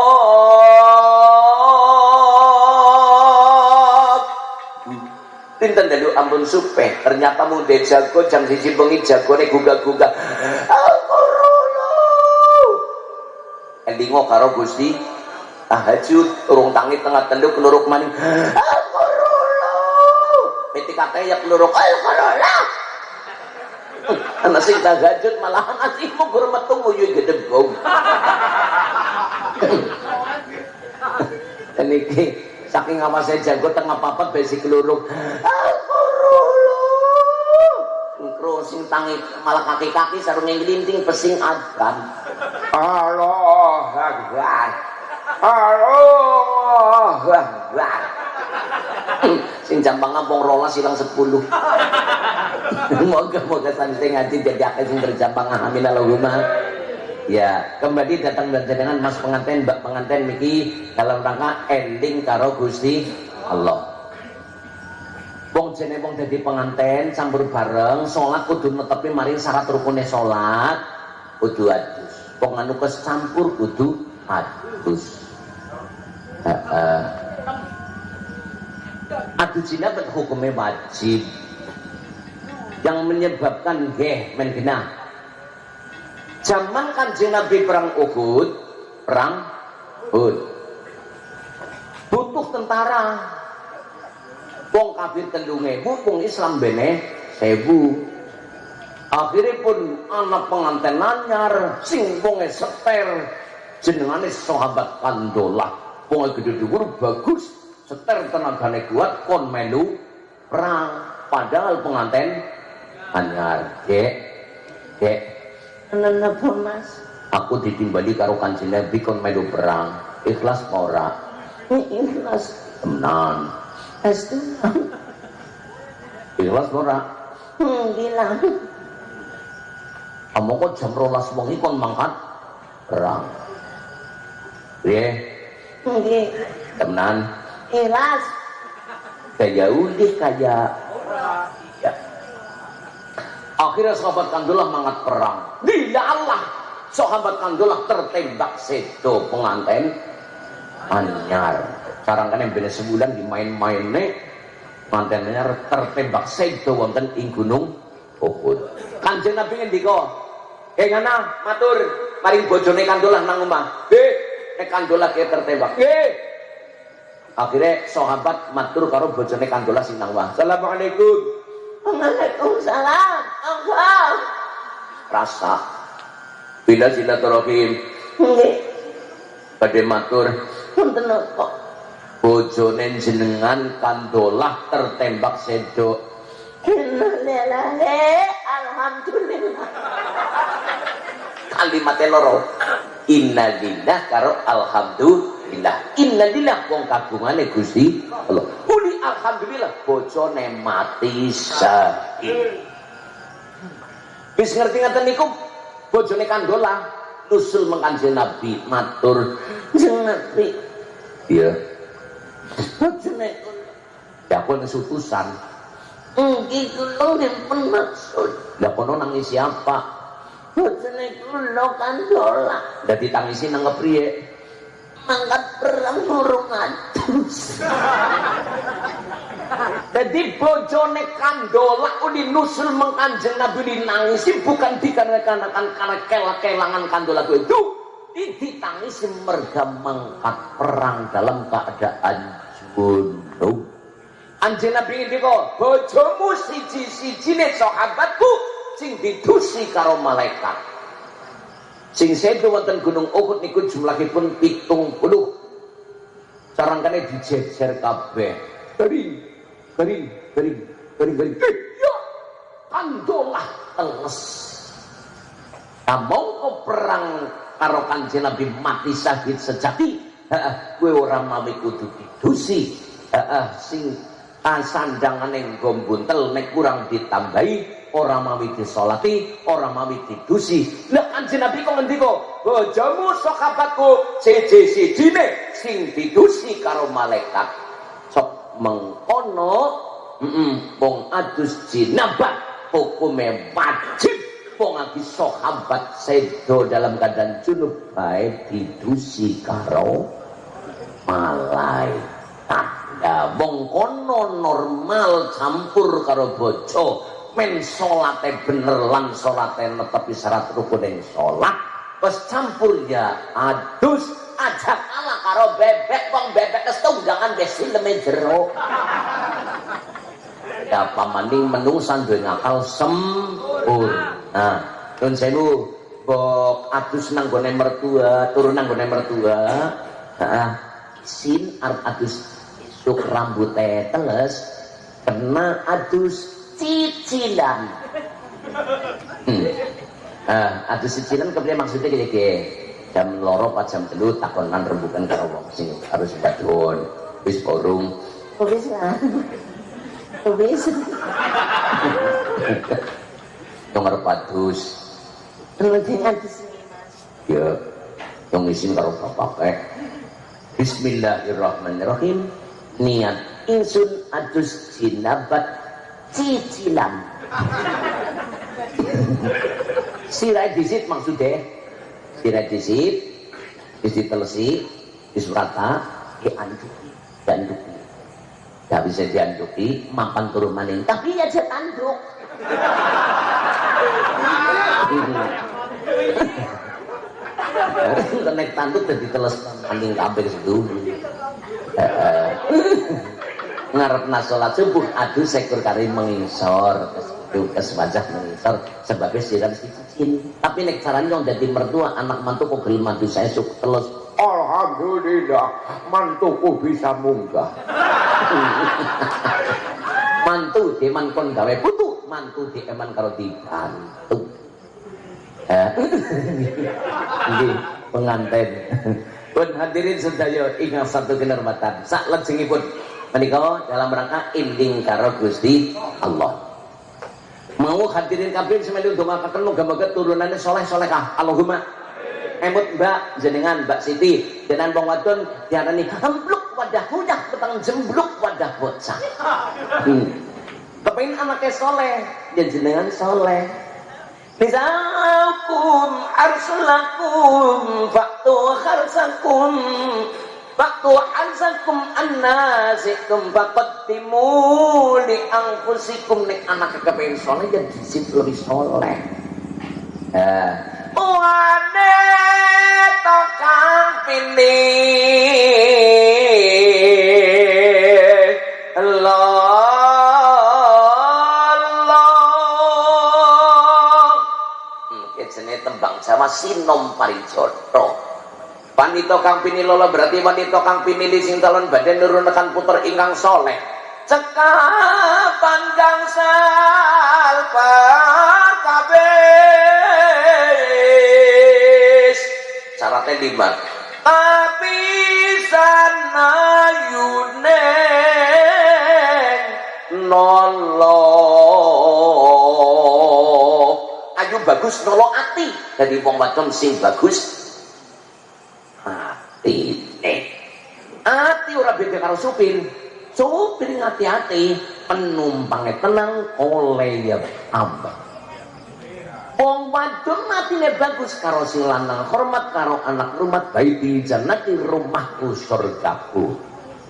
Pinten dalu ampun supe ternyata muda jago jam siji bengi jagone gugah-gugah. Aku royo. Endingo karo Gusti. Tahajud urung tangi tengah tenduk keluruk maning. Royo. PTKT ya keluruk ayo korola anak sing tahajud malahan asihmu gur metu nguyu gedebong niki saking awase jago tengah papat besi keluruk aku royo Kro sing tangi malah kaki-kaki sarung yang gelinting pesing adan Allah Akbar. Allah Akbar. Sing jambang ngampung rola silang sepuluh. Moga-moga santai ngaji jadi akeh sing berjambang amin Allahumma ya kembali datang dan jangan mas pengantin mbak pengantin Miki dalam rangka ending karo Gusti Allah Wong jene wong dadi penganten campur bareng salat kudu netepi mari syarat rukune salat kudu adus. Wong anu campur kudu adus. Heeh. Adu zina bet hukumnya wajib. Yang menyebabkan geh men genah. Zaman kanjeng Nabi perang Uhud, perang Uhud. Butuh tentara, wong kafir telung ewu wong Islam bene sewu. Akhirnya pun anak pengantin nanyar sing wonge seter jenengane sahabat kandolah wonge gede dhuwur bagus seter tenagane kuat kon melu perang. Padahal pengantin anyar. Dek Ana napa Mas? aku ditimbali karo kanjeng Nabi kon melu perang ikhlas apa ora Ikhlas. tenan Pasti. ikhlas ora Hmm, bilang. kamu kok jam rolas wengi kon mangkat perang ya Nggih. temenan Ikhlas. kayak udah kayak ya. Akhirnya sahabat kandulah mangat perang. Bila Allah. Sahabat kandulah tertembak sedo pengantin anyar. Sekarang kan yang beda sebulan dimain-main nih pengantin anyar tertembak sedo wonten ing gunung Uhud kanjeng Nabi ngendika eh ngana matur. Maring bojone kandulah nang omah. Eh nek kandulah ki tertembak. Eh akhirnya sahabat matur karo bojone kandola sing nang omah. Assalamualaikum. Waalaikumsalam. Rasa. Bila silaturahim Nggih. badhe matur. Punten napa? bojone jenengan kandolah tertembak sedo alhamdulillah. kalimatnya loro. Innalillah karo alhamdulillah. Innalillah wong kagungane Gusti Allah. Uli alhamdulillah bojone mati syahid wis ngerti ngaten niku? Bojone kandola. Nusul mengkanjeng Nabi matur. Jeng Nabi, iya. Bojone ya pun utusan. Nggih kula nggih pun maksud. lah kono nangis siapa? Bojone kula kandola. Dadi tangisi nang kepriye mangkat perang burung adus. Jadi bojone kandola udi nusul mengkanjeng Nabi dinangisi bukan dikarenakan karena kelang-kelangan kandola itu ditangisi merga mengkat perang dalam keadaan junub. Anjing Nabi ini kok bojomu siji-siji nih sahabatku sing didusi karo malaikat. Sing sedo wonten Gunung Uhud niku jumlahipun pitung puluh. Sarangkane dijejer kabeh. Dari garing garing garing garing Eh, ya kandolah teles. Kamong ko perang karo kanjeng Nabi mati syahid sejati? Heeh kowe ora mawi kudu didusi. Sing sandangane nggo buntel nek kurang ditambahi ora mawi disolati ora mawi didusi. Lah kanjeng Nabi kok ngendika bojomu sahabatku siji-sijine sing didusi karo malaikat mengkono wong adus jinabat hukume wajib. Wong lagi sahabat sedo dalam keadaan junub baik didusi karo malaikat ya wong kono normal campur karo bojo men salate bener lan salate netepi syarat rukun salat wis campur ya adus aja kalah karo bebek wong bebek wis tunggangan wis sileme jero ya pamaning menungsan duwe ngakal sempurna nah nun sewu bok adus nang gone mertua turun nang gone mertua. Heeh. Sin arep adus isuk rambute teles kena adus cicilan. Hmm. Nah, adus cicilan kemudian maksudnya gini jam loro pas jam telu takonan rembukan karo wong sing harus badun wis borong Kok bisa? Kok bisa? yang arep adus Bojone adus ini mas. ya yang isin karo bapak Bismillahirrahmanirrahim. Niat insun adus jinabat cicilan. Sirai disit maksudnya disit wis ditelesi wis rata dianduki dianduki. Gak bisa dianduki mapan turun maning. Tapi ya dia tanduk. Kenek tanduk dan diteles maning kabeh sedulu ngarep nasolat subuh aduh sekur kari mengisor kes wajah mengisor sebabnya siram si cicin tapi nek caranya yang jadi mertua anak mantu kok gelem mantu saya suk telus. Alhamdulillah mantuku bisa munggah. Mantu deman kon gawe putu mantu dieman karo dibantu. Eh, ini pengantin. Pun hadirin sedaya ingat satu kenormatan sak lejengipun menika dalam rangka inding karo Gusti Allah mau hadirin kabeh semelu ndongakaken muga-muga turunannya soleh solehah Allahumma. Emut mbak jenengan mbak Siti. Dengan wong wadon diarani embluk wadah mudah petang jembluk wadah bocah. Hmm. anaknya soleh dan jenengan soleh. Nizakum arsulakum faktu kharsakum faktu harsakum annasikum faqaddimu li anfusikum nek anak kepengen soleh jadi disip lebih soleh. Eh. Wane tokang pilih. Allah jenis tembang Jawa sinom parijoto Wanita kang pinilolo berarti wanita kang pinili sing badan nurunakan puter ingkang soleh. Cekapan gangsal kabeh. Syarat ayat lima sana yuneng nolok ayo bagus nolok ati. Jadi wong sing bagus ati ora beda karo supir supir hati-hati penumpangnya tenang oleh ya abah Wong wadon matine bagus karo sing hormat karo anak rumah baiti jannati rumahku surgaku.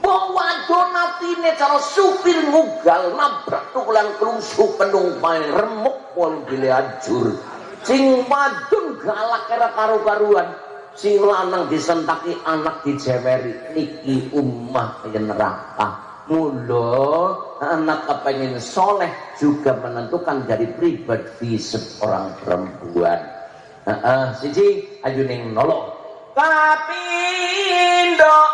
Wong wadon matine karo supir ngugal nabrak tukulan kerusuh penumpang remuk pol gile ajur. Sing wadon galak kira karu-karuan, sing lanang disentaki anak dijeweri iki ummah neraka. Mula anak kepengen soleh juga menentukan dari pribadi seorang perempuan. Uh, uh, siji ayuning nolong. Tapi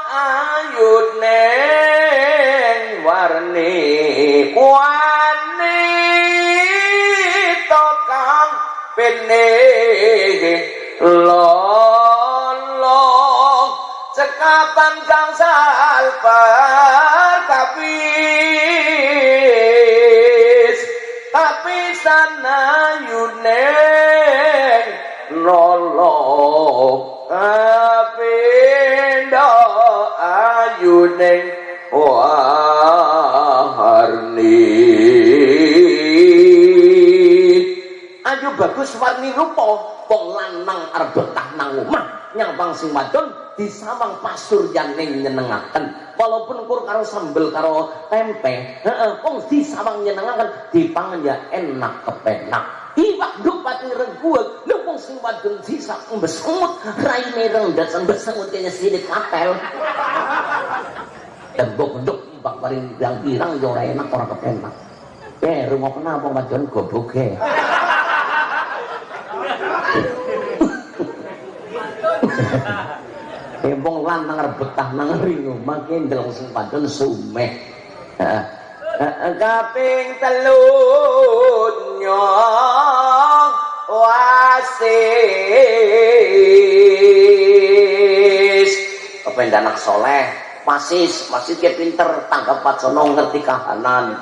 ayu neng warni wani tokang pene lolong sekapan kang salpar kapis? Tapi sana yuneng nolong kapindo ayuneng warni. Ayo bagus warni rupa wong lanang arep betah nang omah nyawang sing wadon disawang pasur yang nyenengaken. Walaupun kur karo sambel karo tempe heeh wong disawang nyenengaken dipangan ya enak kepenak. Iwak nduk pati wong sing wadon disa mbesengut raine rendet mbesengut kaya sidik kapel. Tembok nduk mbak paring pirang-pirang yo ora enak ora kepenak. Eh rumah kenapa wadon goboke Embong lantang rebetah nang ringo mangke ndelok sing padon sumeh. Kaping telu nyong wasis. Kepen anak soleh, wasis, wasis ke pinter, tanggap patsono ngerti kahanan.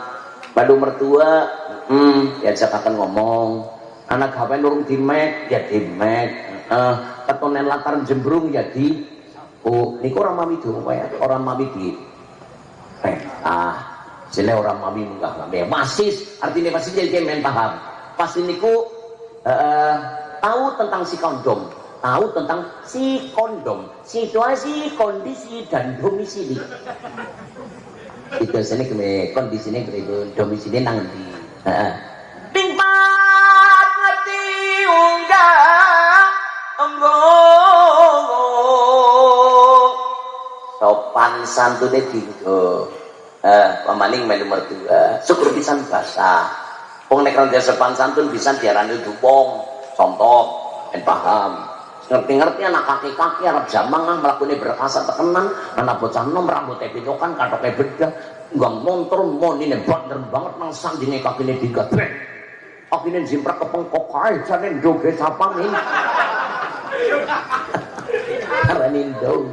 Badu mertua, hmm, diajak akan ngomong. Anak HP nurung dimek, ya dimek. Uh, ketonen latar jembrung ya Oh, niku orang mami dulu ya, orang mami di eh, ah, sile orang mami munggah ngambil masis, artinya masih jadi main paham. Pasti niku uh, tahu tentang si kondom, tahu tentang si kondom, situasi, kondisi dan domisili. Itu sini kene kondisinya kene domisili nang di. Tingkat ngerti unggah enggong sopan santune dinggo eh pamaning melu mertua syukur pisan basah. Wong nek ora sopan santun bisa diarani dupong contoh ben paham. Ngerti-ngerti anak kaki-kaki Arab jamang ah melakukan berkasa tekenan anak bocah nom rambutnya pitokan katoknya bedah nggak motor mon ini bener banget nang sandingnya kaki ini digatrek kaki ini jimprak kepengkok aja janin joget sapang ini. Aranin dong.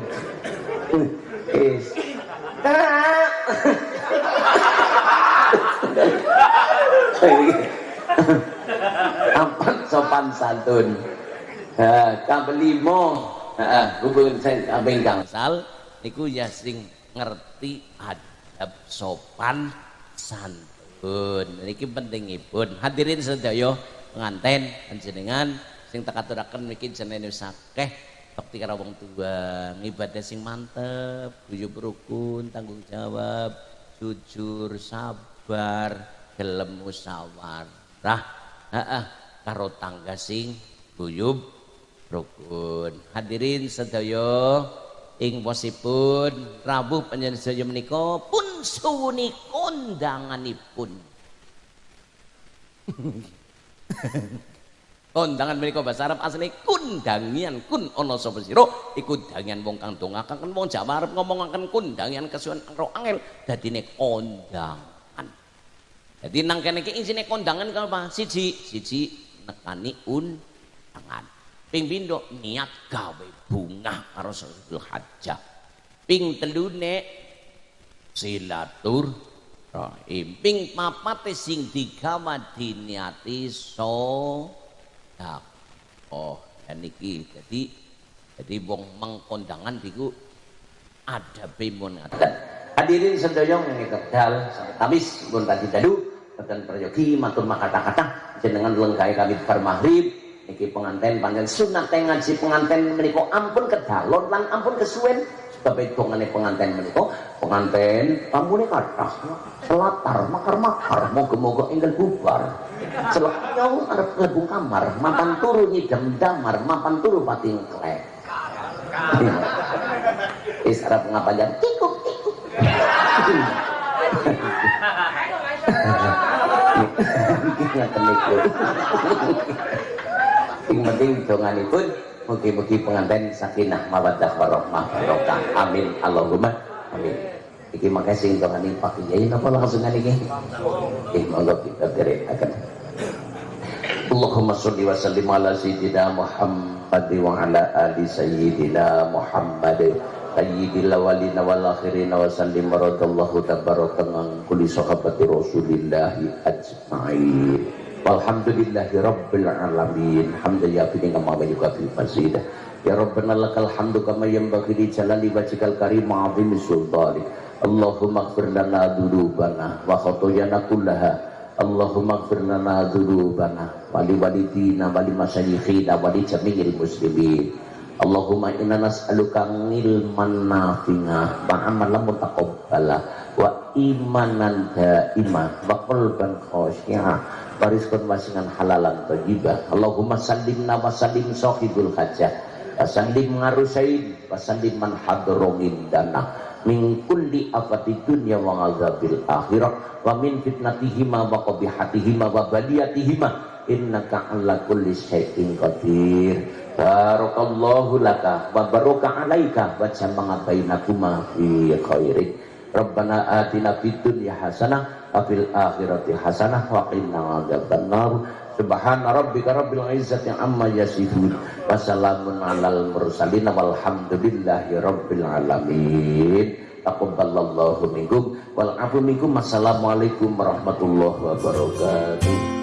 Is. Apa sopan santun? Ha, kabelimo. Heeh, hubungan sing kaping gangsal niku ya sing ngerti adab sopan santun. Niki pentingipun. Hadirin sedaya penganten panjenengan sing tak aturaken mriki jenenge wis akeh bakti karo wong tua ngibadah sing mantep guyub rukun tanggung jawab jujur sabar gelem musyawarah. Heeh karo tangga sing guyub rukun. Hadirin sedaya ing posipun Rabu panjenengan sedaya menika pun suwuni kondanganipun kondangan menika bahasa Arab asli kundangian. Kun ana sapa sira? Iku dangian wong kang dongakaken wong Jawa Arab ngomongaken kundangian kesuwen ro angel dadine kondangan jadi nang kene iki isine kondangan apa siji siji nekani undangan. Ping pindho? Niat gawe bunga karo Zulhijjah ping telune silatur rahim ping papate sing digawa diniati so oh dan iki jadi jadi wong mengkondangan diku ada pun ngaten hadirin sedaya ngene kedal kamis pun tadi dadu dan prayogi matur makata-kata jenengan lengkai kami bar maghrib. Niki penganten panjang sunat ngaji penganten menika ampun kedalon lan ampun kesuwen sebab hitungane penganten menika penganten tamu kathah selatar makar-makar moga-moga enggal bubar celok nyong arep mlebu kamar mapan turu nyidam damar mapan turu pati ngklek Is arep ngapanjang kikuk kikuk. Ngaten niku. Sing penting donganipun mugi-mugi pengantin sakinah mawaddah warahmah barokah. Amin Allahumma amin. Iki makanya sing dongani Pak Kiai napa langsung niki? Eh monggo kita derekaken. Allahumma sholli wa sallim ala sayyidina Muhammad wa ala ali sayyidina Muhammad sayyidil awwalina wal akhirina wa sallim radallahu tabaraka kulli sahabati Rasulillah ajma'in. Walhamdulillahi rabbil alamin. Hamdalillah bi kama wa yukafi fasidah. Ya Rabbana lakal hamdu kama yanbaghi li jalali wajhikal karim azim sultanik. Allahumma ighfir lana dzunubana wa khotoyana kullaha. Allahumma ighfir lana dzunubana wa li walidina wa masyayikhina wa jami'il muslimin. Allahumma inna nas'aluka ilman nafi'a wa amalan mutaqabbala wa imanan daima wa wa rizqan wasi'an halalan thayyibah. Allahumma sallimna wa sallim sahibul hajah. Wa sallim ngarusain wa sallim man hadra dana. Min kulli afati dunya wa azabil akhirah. Wa min fitnatihima wa qabihatihima wa baliyatihima. Innaka ala kulli syai'in qadir. Barakallahu laka wa baraka alaika. Wa jama'a bainakuma fi khairin Rabbana atina fid dunya hasanah wa fil akhirati hasanah wa qina adzabannar Subhana rabbika rabbil izzati amma yasifun wa salamun alal mursalin walhamdulillahi rabbil alamin. Taqabbalallahu minkum. Wal afu minkum. Assalamualaikum warahmatullahi wabarakatuh